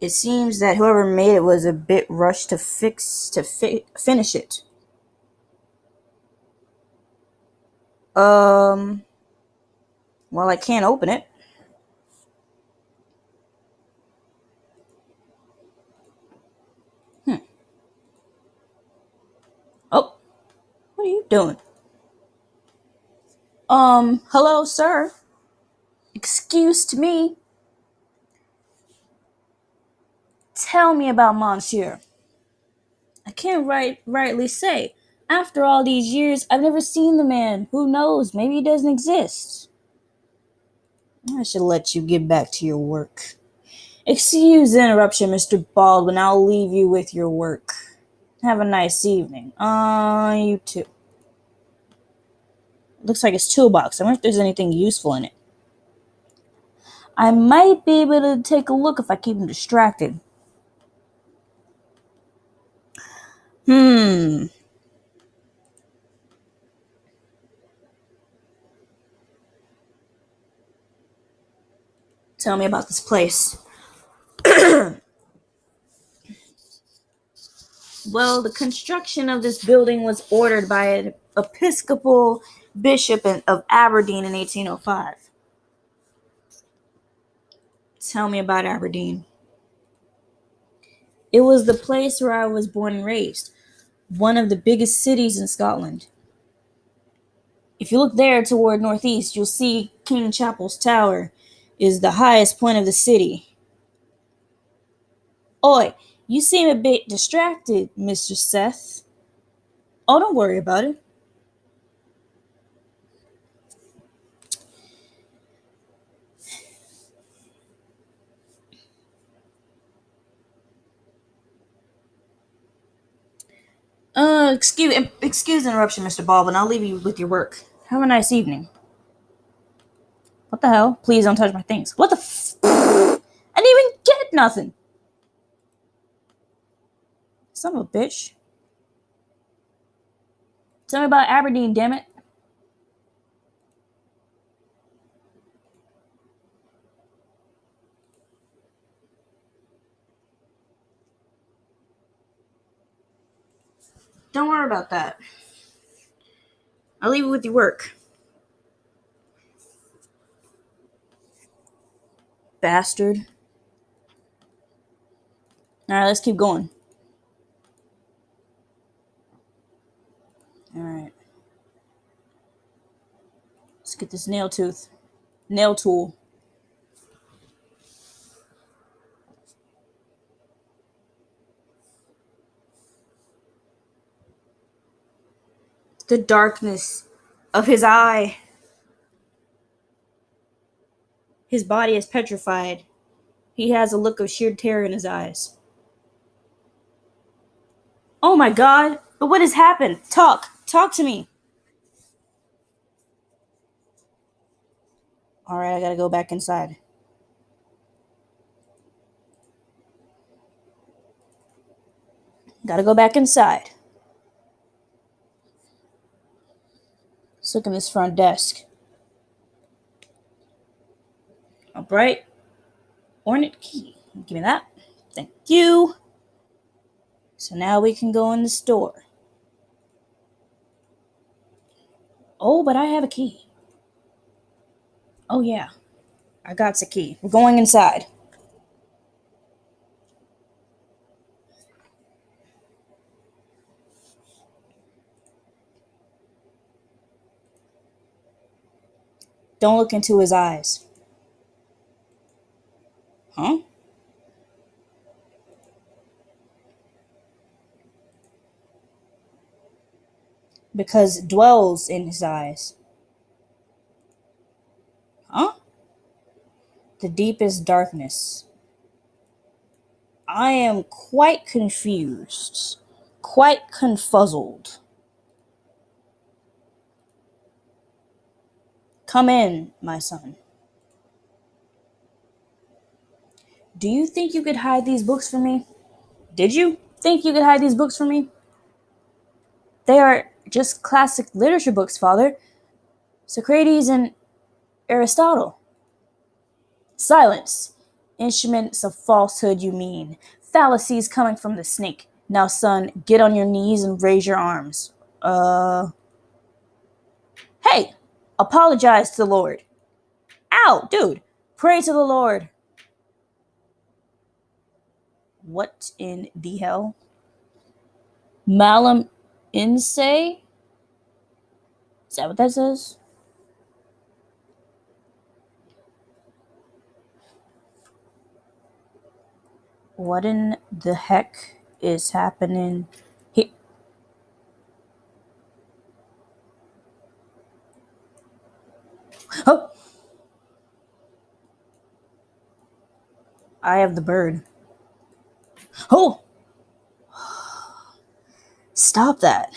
It seems that whoever made it was a bit rushed to fix to fi- finish it. Um. Well, I can't open it. Hmm. Oh. What are you doing? Um, hello, sir. Excuse to me. Tell me about Monsieur. I can't right rightly say. After all these years, I've never seen the man. Who knows? Maybe he doesn't exist. I should let you get back to your work. Excuse the interruption, Mr. Baldwin. I'll leave you with your work. Have a nice evening. Uh, you too. Looks like his toolbox. I wonder if there's anything useful in it. I might be able to take a look if I keep him distracted. Hmm. Tell me about this place. well, the construction of this building was ordered by an Episcopal bishop of Aberdeen in 1805. Tell me about Aberdeen. It was the place where I was born and raised, one of the biggest cities in Scotland. If you look there toward northeast, you'll see King Chapel's Tower is the highest point of the city. Oi, you seem a bit distracted, Mr. Seth. Oh, don't worry about it. Uh, excuse excuse the interruption, Mr. Baldwin. I'll leave you with your work. Have a nice evening. What the hell? Please don't touch my things. What the f- I didn't even get nothing. Son of a bitch. Tell me about Aberdeen, damn it. Don't worry about that. I'll leave you with your work. Bastard. Alright, let's keep going. Alright. Let's get this nail tooth. Nail tool. The darkness of his eye. His body is petrified. He has a look of sheer terror in his eyes. Oh my god! But what has happened? Talk! Talk to me! Alright, I gotta go back inside. Gotta go back inside. Look in this front desk. A bright ornate key. Give me that. Thank you. So now we can go in the store. Oh, but I have a key. Oh, yeah. I got the key. We're going inside. Don't look into his eyes. Huh? Because dwells in his eyes. Huh? The deepest darkness. I am quite confused, quite confuzzled. Come in, my son. Do you think you could hide these books from me? Did you think you could hide these books from me? They are just classic literature books, father. Socrates and Aristotle. Silence. Instruments of falsehood, you mean. Fallacies coming from the snake. Now, son, get on your knees and raise your arms. Uh. Hey, apologize to the Lord. Ow, dude, pray to the Lord. What in the hell? Malum in se? Is that what that says? What in the heck is happening here? Oh! I have the bird. Oh! Stop that.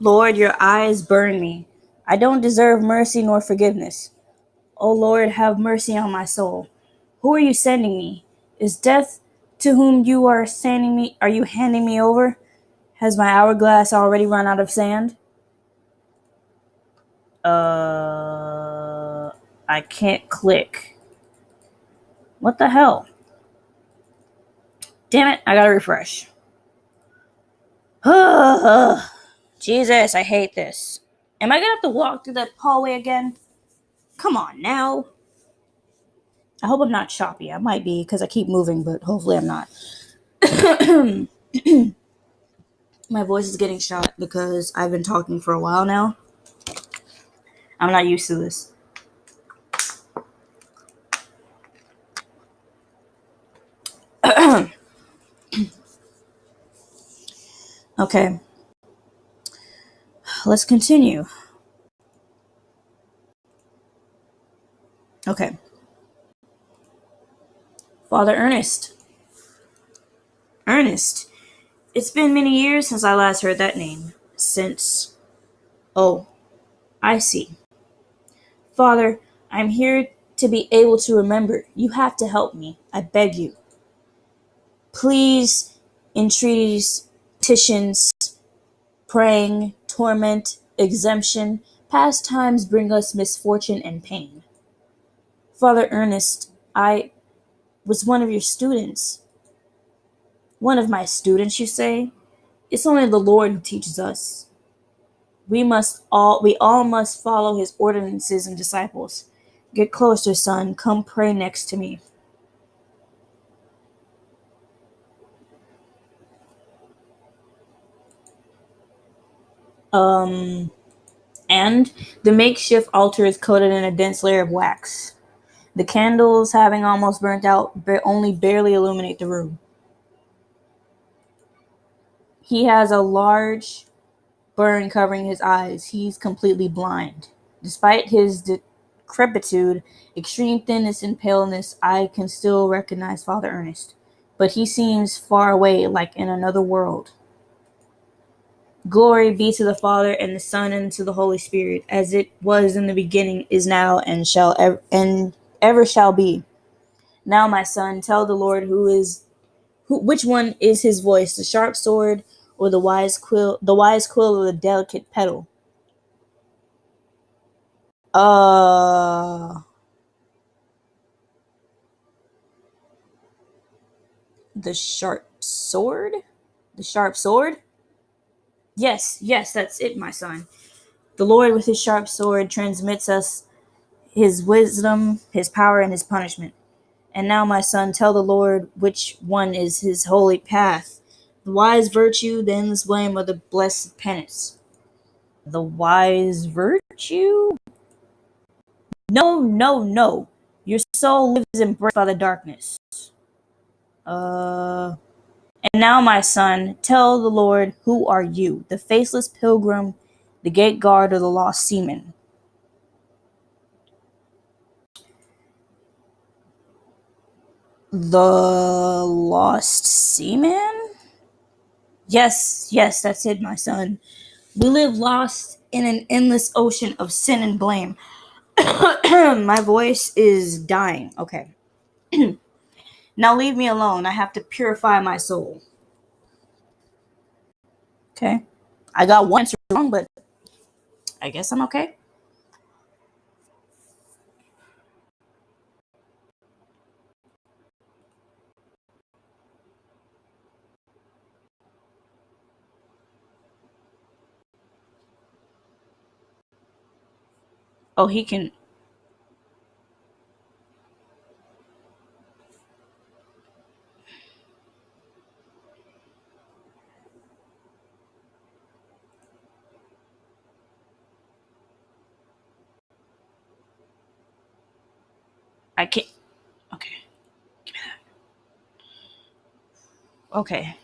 Lord, your eyes burn me. I don't deserve mercy nor forgiveness. O Lord, have mercy on my soul. Who are you sending me? Is death to whom you are sending me? Are you handing me over? Has my hourglass already run out of sand? Uh, I can't click. What the hell? Damn it, I gotta refresh. Jesus, I hate this. Am I gonna have to walk through that hallway again? Come on now. I hope I'm not choppy. I might be because I keep moving, but hopefully I'm not. My voice is getting shot because I've been talking for a while now. I'm not used to this. okay. Let's continue. Okay. Father Ernest. Ernest. It's been many years since I last heard that name. Since. Oh, I see. Father, I'm here to be able to remember. You have to help me. I beg you. Please, entreaties, petitions, praying, torment, exemption, past times bring us misfortune and pain. Father Ernest, I was one of your students. One of my students, you say? It's only the Lord who teaches us we must all we all must follow his ordinances and disciples. Get closer, son. Come pray next to me. Um and the makeshift altar is coated in a dense layer of wax. The candles, having almost burnt out, only barely illuminate the room. He has a large burn covering his eyes. He's completely blind. Despite his decrepitude, extreme thinness, and paleness, I can still recognize Father Ernest. But he seems far away, like in another world. Glory be to the Father and the Son and to the Holy Spirit, as it was in the beginning, is now, and shall ever, and ever shall be. Now, my son, tell the Lord who is, who, which one is his voice, the sharp sword or the wise quill the wise quill or the delicate petal. Uh the sharp sword? The sharp sword? Yes, yes, that's it, my son. The Lord with his sharp sword transmits us his wisdom, his power, and his punishment. And now, my son, tell the Lord which one is his holy path, the wise virtue, the endless blame, or the blessed penance. The wise virtue? No, no, no. Your soul lives embraced by the darkness. Uh. And now, my son, tell the Lord, who are you? The faceless pilgrim, the gate guard, or the lost seaman? The lost seaman? Yes, yes, that's it, my son. We live lost in an endless ocean of sin and blame. my voice is dying. Okay. now leave me alone. I have to purify my soul. Okay. I got one answer wrong, but I guess I'm okay. Oh, he can. I can't. Okay. Give me that. Okay.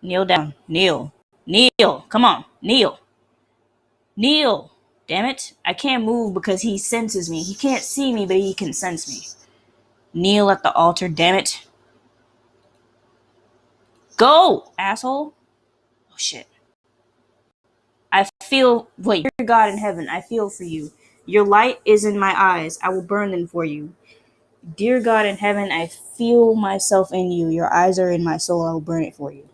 Kneel down. Kneel. Kneel. Come on. Kneel. Kneel. Damn it. I can't move because he senses me. He can't see me, but he can sense me. Kneel at the altar, damn it. Go, asshole. Oh, shit. I feel. Wait, dear God in heaven, I feel for you. Your light is in my eyes. I will burn them for you. Dear God in heaven, I feel myself in you. Your eyes are in my soul. I will burn it for you.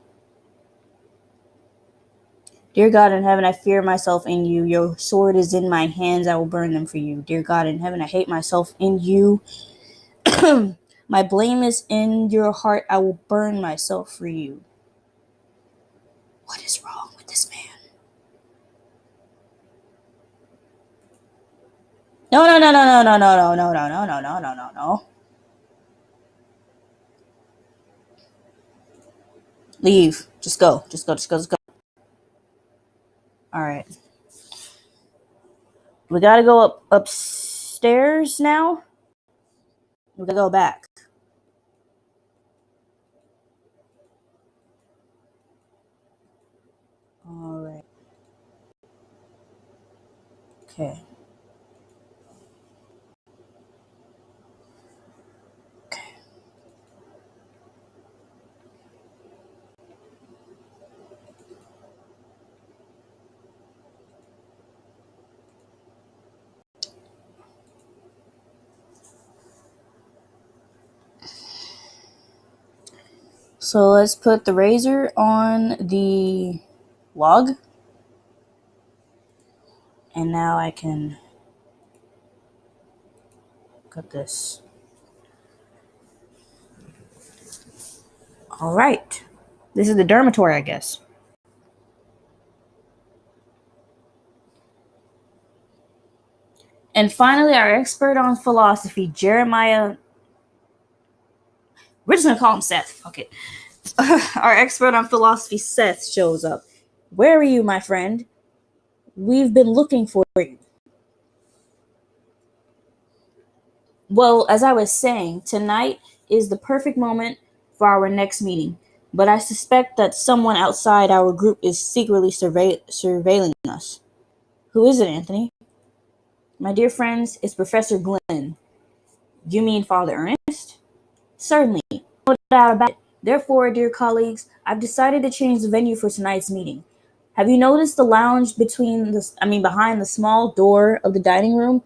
Dear God in heaven, I fear myself in you. Your sword is in my hands. I will burn them for you. Dear God in heaven, I hate myself in you. my blame is in your heart. I will burn myself for you. What is wrong with this man? No, no, no, no, no, no, no, no, no, no, no, no, no, no, no. Leave. Just go. Just go. Just go. Just go. All right. We gotta go up upstairs now. We gotta go back. All right. Okay. So let's put the razor on the log. And now I can cut this. All right. This is the dormitory, I guess. And finally, our expert on philosophy, Jeremiah. We're just to call him Seth. Okay. our expert on philosophy, Seth, shows up. Where are you, my friend? We've been looking for you. Well, as I was saying, tonight is the perfect moment for our next meeting, but I suspect that someone outside our group is secretly surveil- surveilling us. Who is it, Anthony? My dear friends, it's Professor Glenn. You mean Father Ernest? Certainly, no doubt about it. Therefore, dear colleagues, I've decided to change the venue for tonight's meeting. Have you noticed the lounge between the I mean behind the small door of the dining room?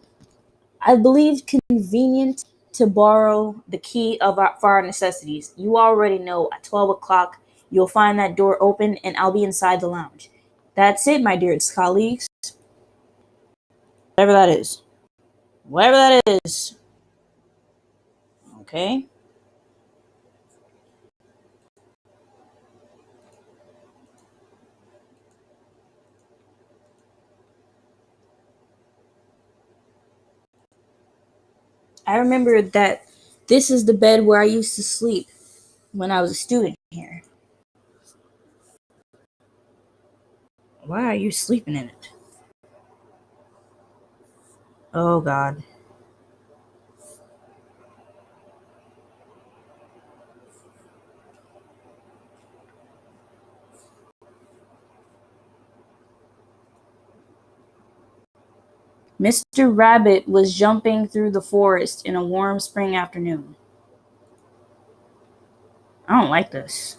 I believe convenient to borrow the key of our, for our necessities. You already know at 12 o'clock you'll find that door open and I'll be inside the lounge. That's it, my dearest colleagues. Whatever that is. Whatever that is. Okay. I remember that this is the bed where I used to sleep when I was a student here. Why are you sleeping in it? Oh, God. Mr. Rabbit was jumping through the forest in a warm spring afternoon. I don't like this.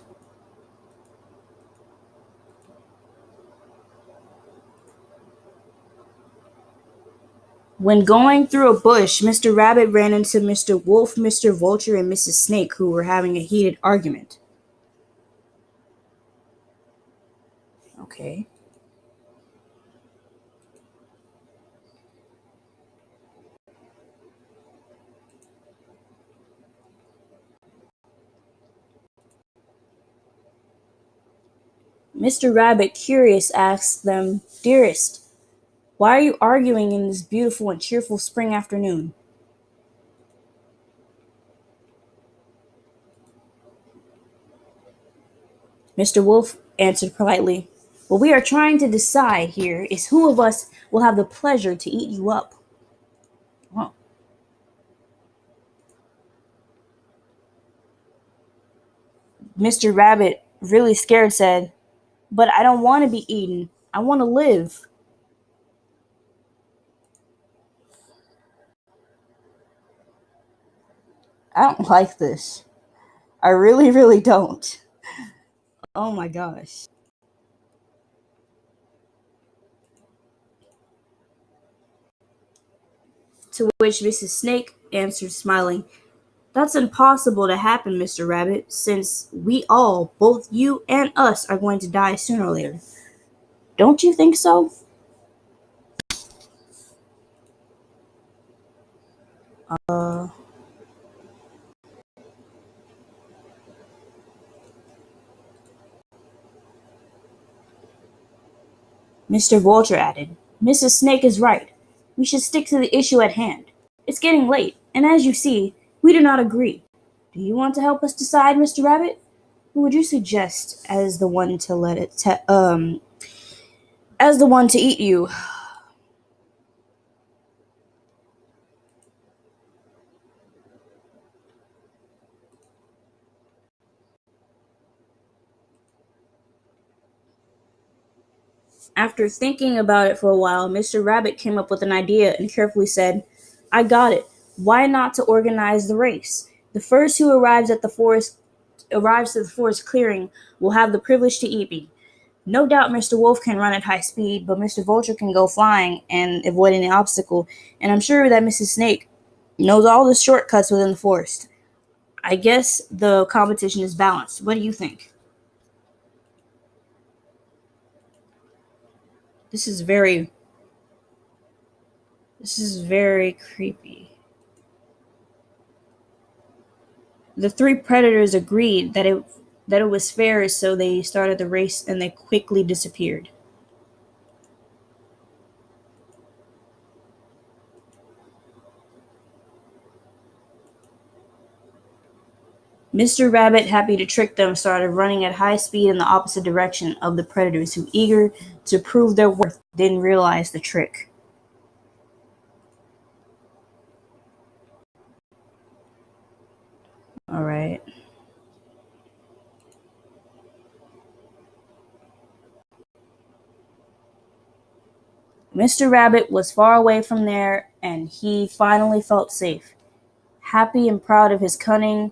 When going through a bush, Mr. Rabbit ran into Mr. Wolf, Mr. Vulture, and Mrs. Snake, who were having a heated argument. Okay. Mr. Rabbit, curious, asked them, Dearest, why are you arguing in this beautiful and cheerful spring afternoon? Mr. Wolf answered politely, What we are trying to decide here is who of us will have the pleasure to eat you up. Mr. Rabbit, really scared, said, But I don't want to be eaten. I want to live. I don't like this. I really, really don't. Oh my gosh. To which Mrs. Snake answered, smiling, That's impossible to happen, Mr. Rabbit, since we all, both you and us, are going to die sooner or later. Don't you think so? Uh. Mr. Vulture added, Mrs. Snake is right. We should stick to the issue at hand. It's getting late, and as you see, we do not agree. Do you want to help us decide, Mr. Rabbit? Who would you suggest as the one to let it te- um as the one to eat you? After thinking about it for a while, Mr. Rabbit came up with an idea and carefully said, I got it. Why not to organize the race? The first who arrives at the forest arrives at the forest clearing will have the privilege to eat me. No doubt Mr. Wolf can run at high speed, but Mr. Vulture can go flying and avoid any obstacle, and I'm sure that Mrs. Snake knows all the shortcuts within the forest. I guess the competition is balanced. What do you think? This is very This is very creepy. The three predators agreed that it that it was fair, so they started the race and they quickly disappeared. Mr. Rabbit, happy to trick them, started running at high speed in the opposite direction of the predators, who, eager to prove their worth, didn't realize the trick. All right. Mr. Rabbit was far away from there, and he finally felt safe. Happy and proud of his cunning,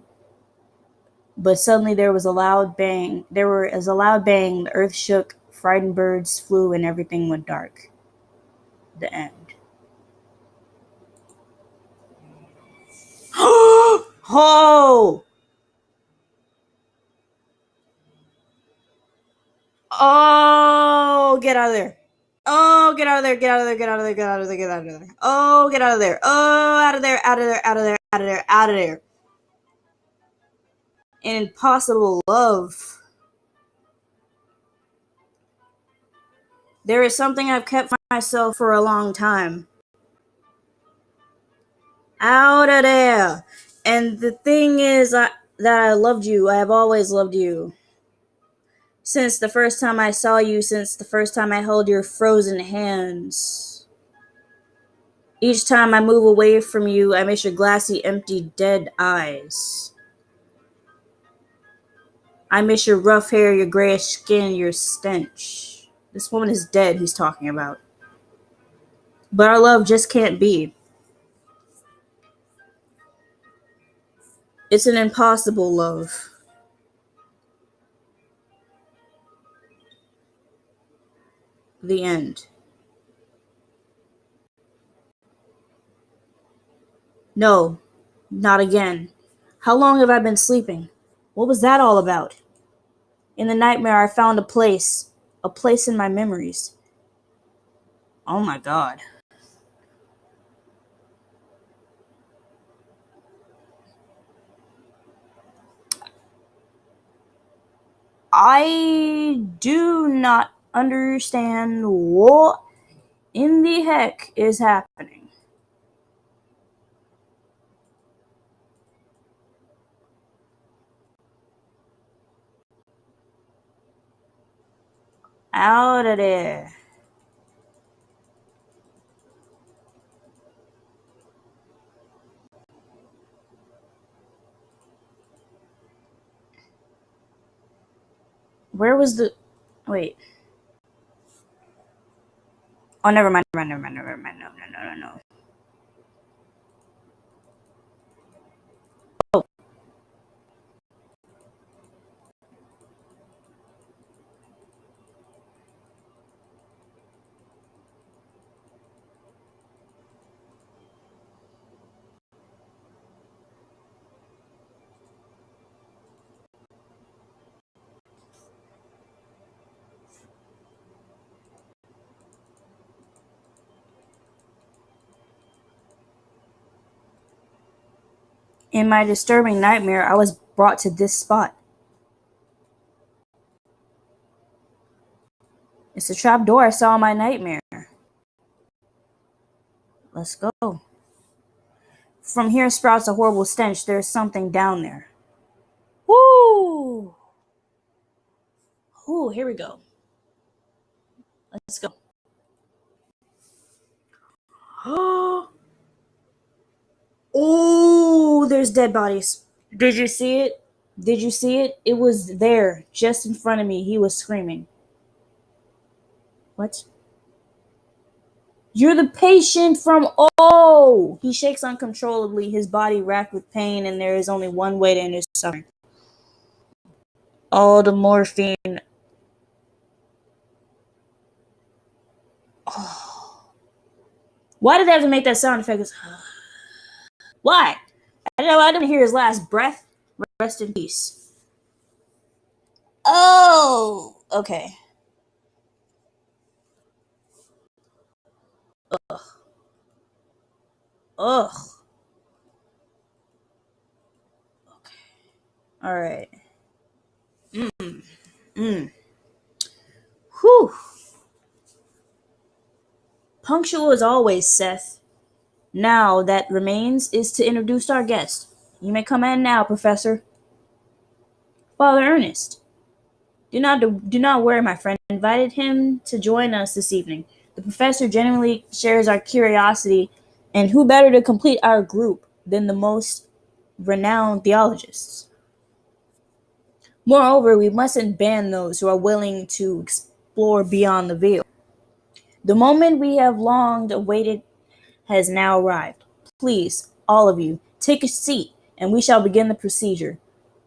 but suddenly there was a loud bang. There was a loud bang. The earth shook, frightened birds flew, and everything went dark. The end. oh! Oh, get out of there. Oh, get out of there, get out of there, get out of there, get out of there, get out of there. Oh, get out of there. Oh, out of there, out of there, out of there, out of there, out of there. An impossible love. There is something I've kept myself for a long time. Out of there. And the thing is I, that I loved you. I have always loved you. Since the first time I saw you, since the first time I held your frozen hands. Each time I move away from you, I miss your glassy, empty, dead eyes. I miss your rough hair, your grayish skin, your stench. This woman is dead, he's talking about. But our love just can't be. It's an impossible love. The end. No, not again. How long have I been sleeping? What was that all about? In the nightmare, I found a place, a place in my memories. Oh my god. I do not understand what in the heck is happening. Out of there. Where was the. Wait. Oh, never mind, never mind, never mind, never mind. No, no, no, no, no. In my disturbing nightmare, I was brought to this spot. It's a trap door I saw in my nightmare. Let's go. From here sprouts a horrible stench. There's something down there. Woo! Ooh, here we go. Let's go. Oh, there's dead bodies. Did you see it? Did you see it? It was there, just in front of me. He was screaming. What? You're the patient from Oh! He shakes uncontrollably, his body racked with pain, and there is only one way to end his suffering. All the morphine. Oh. Why did they have to make that sound effect? Why? I don't know I didn't hear his last breath. Rest in peace. Oh, okay. Ugh. Ugh. Okay. All right. Mm. Mm. Whew. Punctual as always, Seth. Now that remains is to introduce our guest. You may come in now, Professor. Father Ernest. Do not do not worry, my friend. I invited him to join us this evening. The professor genuinely shares our curiosity, and who better to complete our group than the most renowned theologists? Moreover, we mustn't ban those who are willing to explore beyond the veil. The moment we have long awaited has now arrived. Please, all of you, take a seat, and we shall begin the procedure.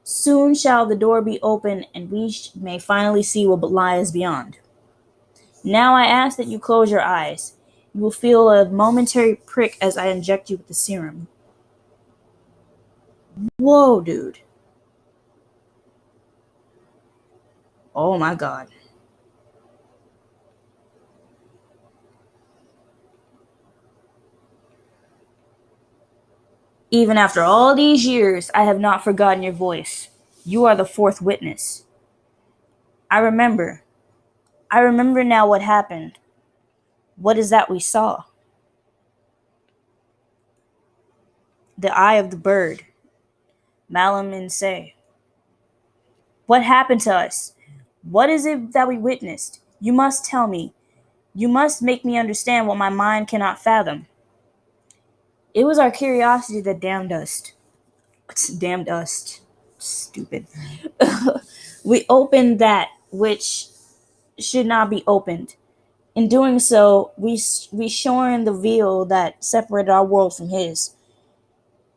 Soon shall the door be open, and we may finally see what lies beyond. Now I ask that you close your eyes. You will feel a momentary prick as I inject you with the serum. Whoa, dude. Oh my god. Even after all these years, I have not forgotten your voice. You are the fourth witness. I remember. I remember now what happened. What is that we saw? the eye of the bird. Malum in se, What happened to us? What is it that we witnessed? You must tell me. You must make me understand what my mind cannot fathom. It was our curiosity that damned us. Damned us. Stupid. we opened that which should not be opened. In doing so, we we shorn the veil that separated our world from His.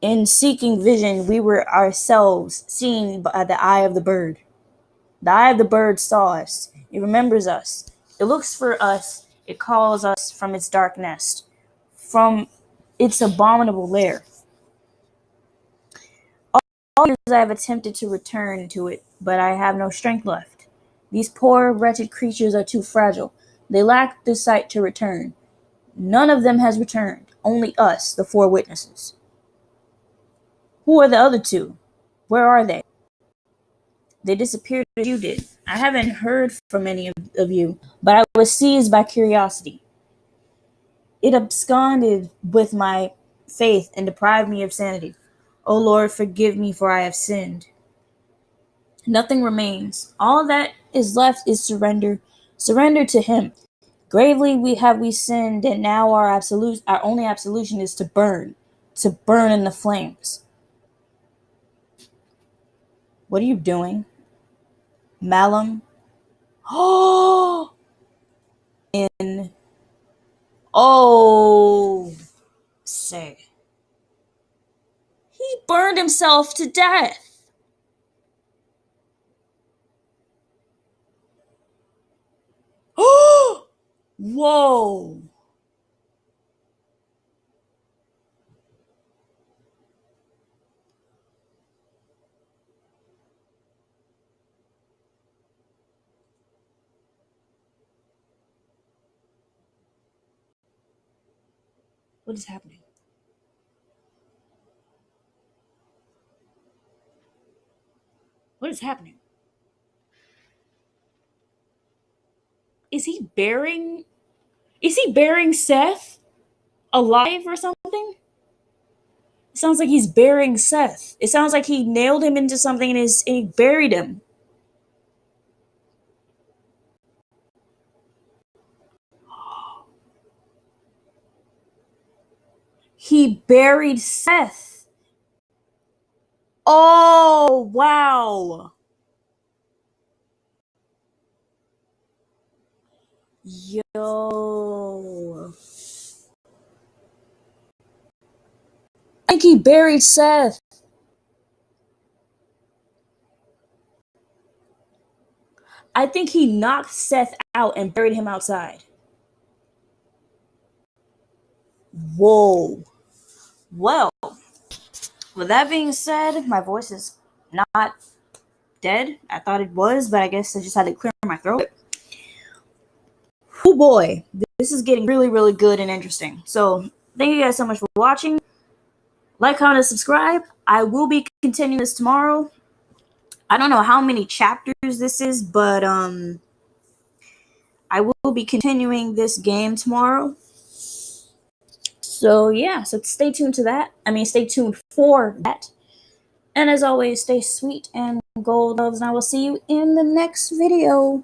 In seeking vision, we were ourselves seen by the eye of the bird. The eye of the bird saw us. It remembers us. It looks for us. It calls us from its dark nest, from its abominable lair. All years I have attempted to return to it, but I have no strength left. These poor, wretched creatures are too fragile. They lack the sight to return. None of them has returned. Only us, the four witnesses. Who are the other two? Where are they? They disappeared as you did. I haven't heard from any of, of you, but I was seized by curiosity. It absconded with my faith and deprived me of sanity. O Lord, forgive me, for I have sinned. Nothing remains. All that is left is surrender. Surrender to Him. Gravely we have we sinned, and now our absolute, our only absolution is to burn, to burn in the flames. What are you doing? Malum? Oh! In. Oh! Say. He burned himself to death. Whoa! What is happening? What is happening? Is he burying is he burying Seth alive or something? It sounds like he's burying Seth. It sounds like he nailed him into something and, is, and he buried him. He buried Seth. Oh, wow. Yo. I think he buried Seth. I think he knocked Seth out and buried him outside. Whoa. Well, with that being said, my voice is not dead. I thought it was, but I guess I just had to clear my throat. Oh boy, this is getting really, really good and interesting. So, thank you guys so much for watching. Like, comment, and subscribe. I will be continuing this tomorrow. I don't know how many chapters this is, but um, I will be continuing this game tomorrow. So yeah, so stay tuned to that. I mean, stay tuned for that. And as always, stay sweet and gold loves, and I will see you in the next video.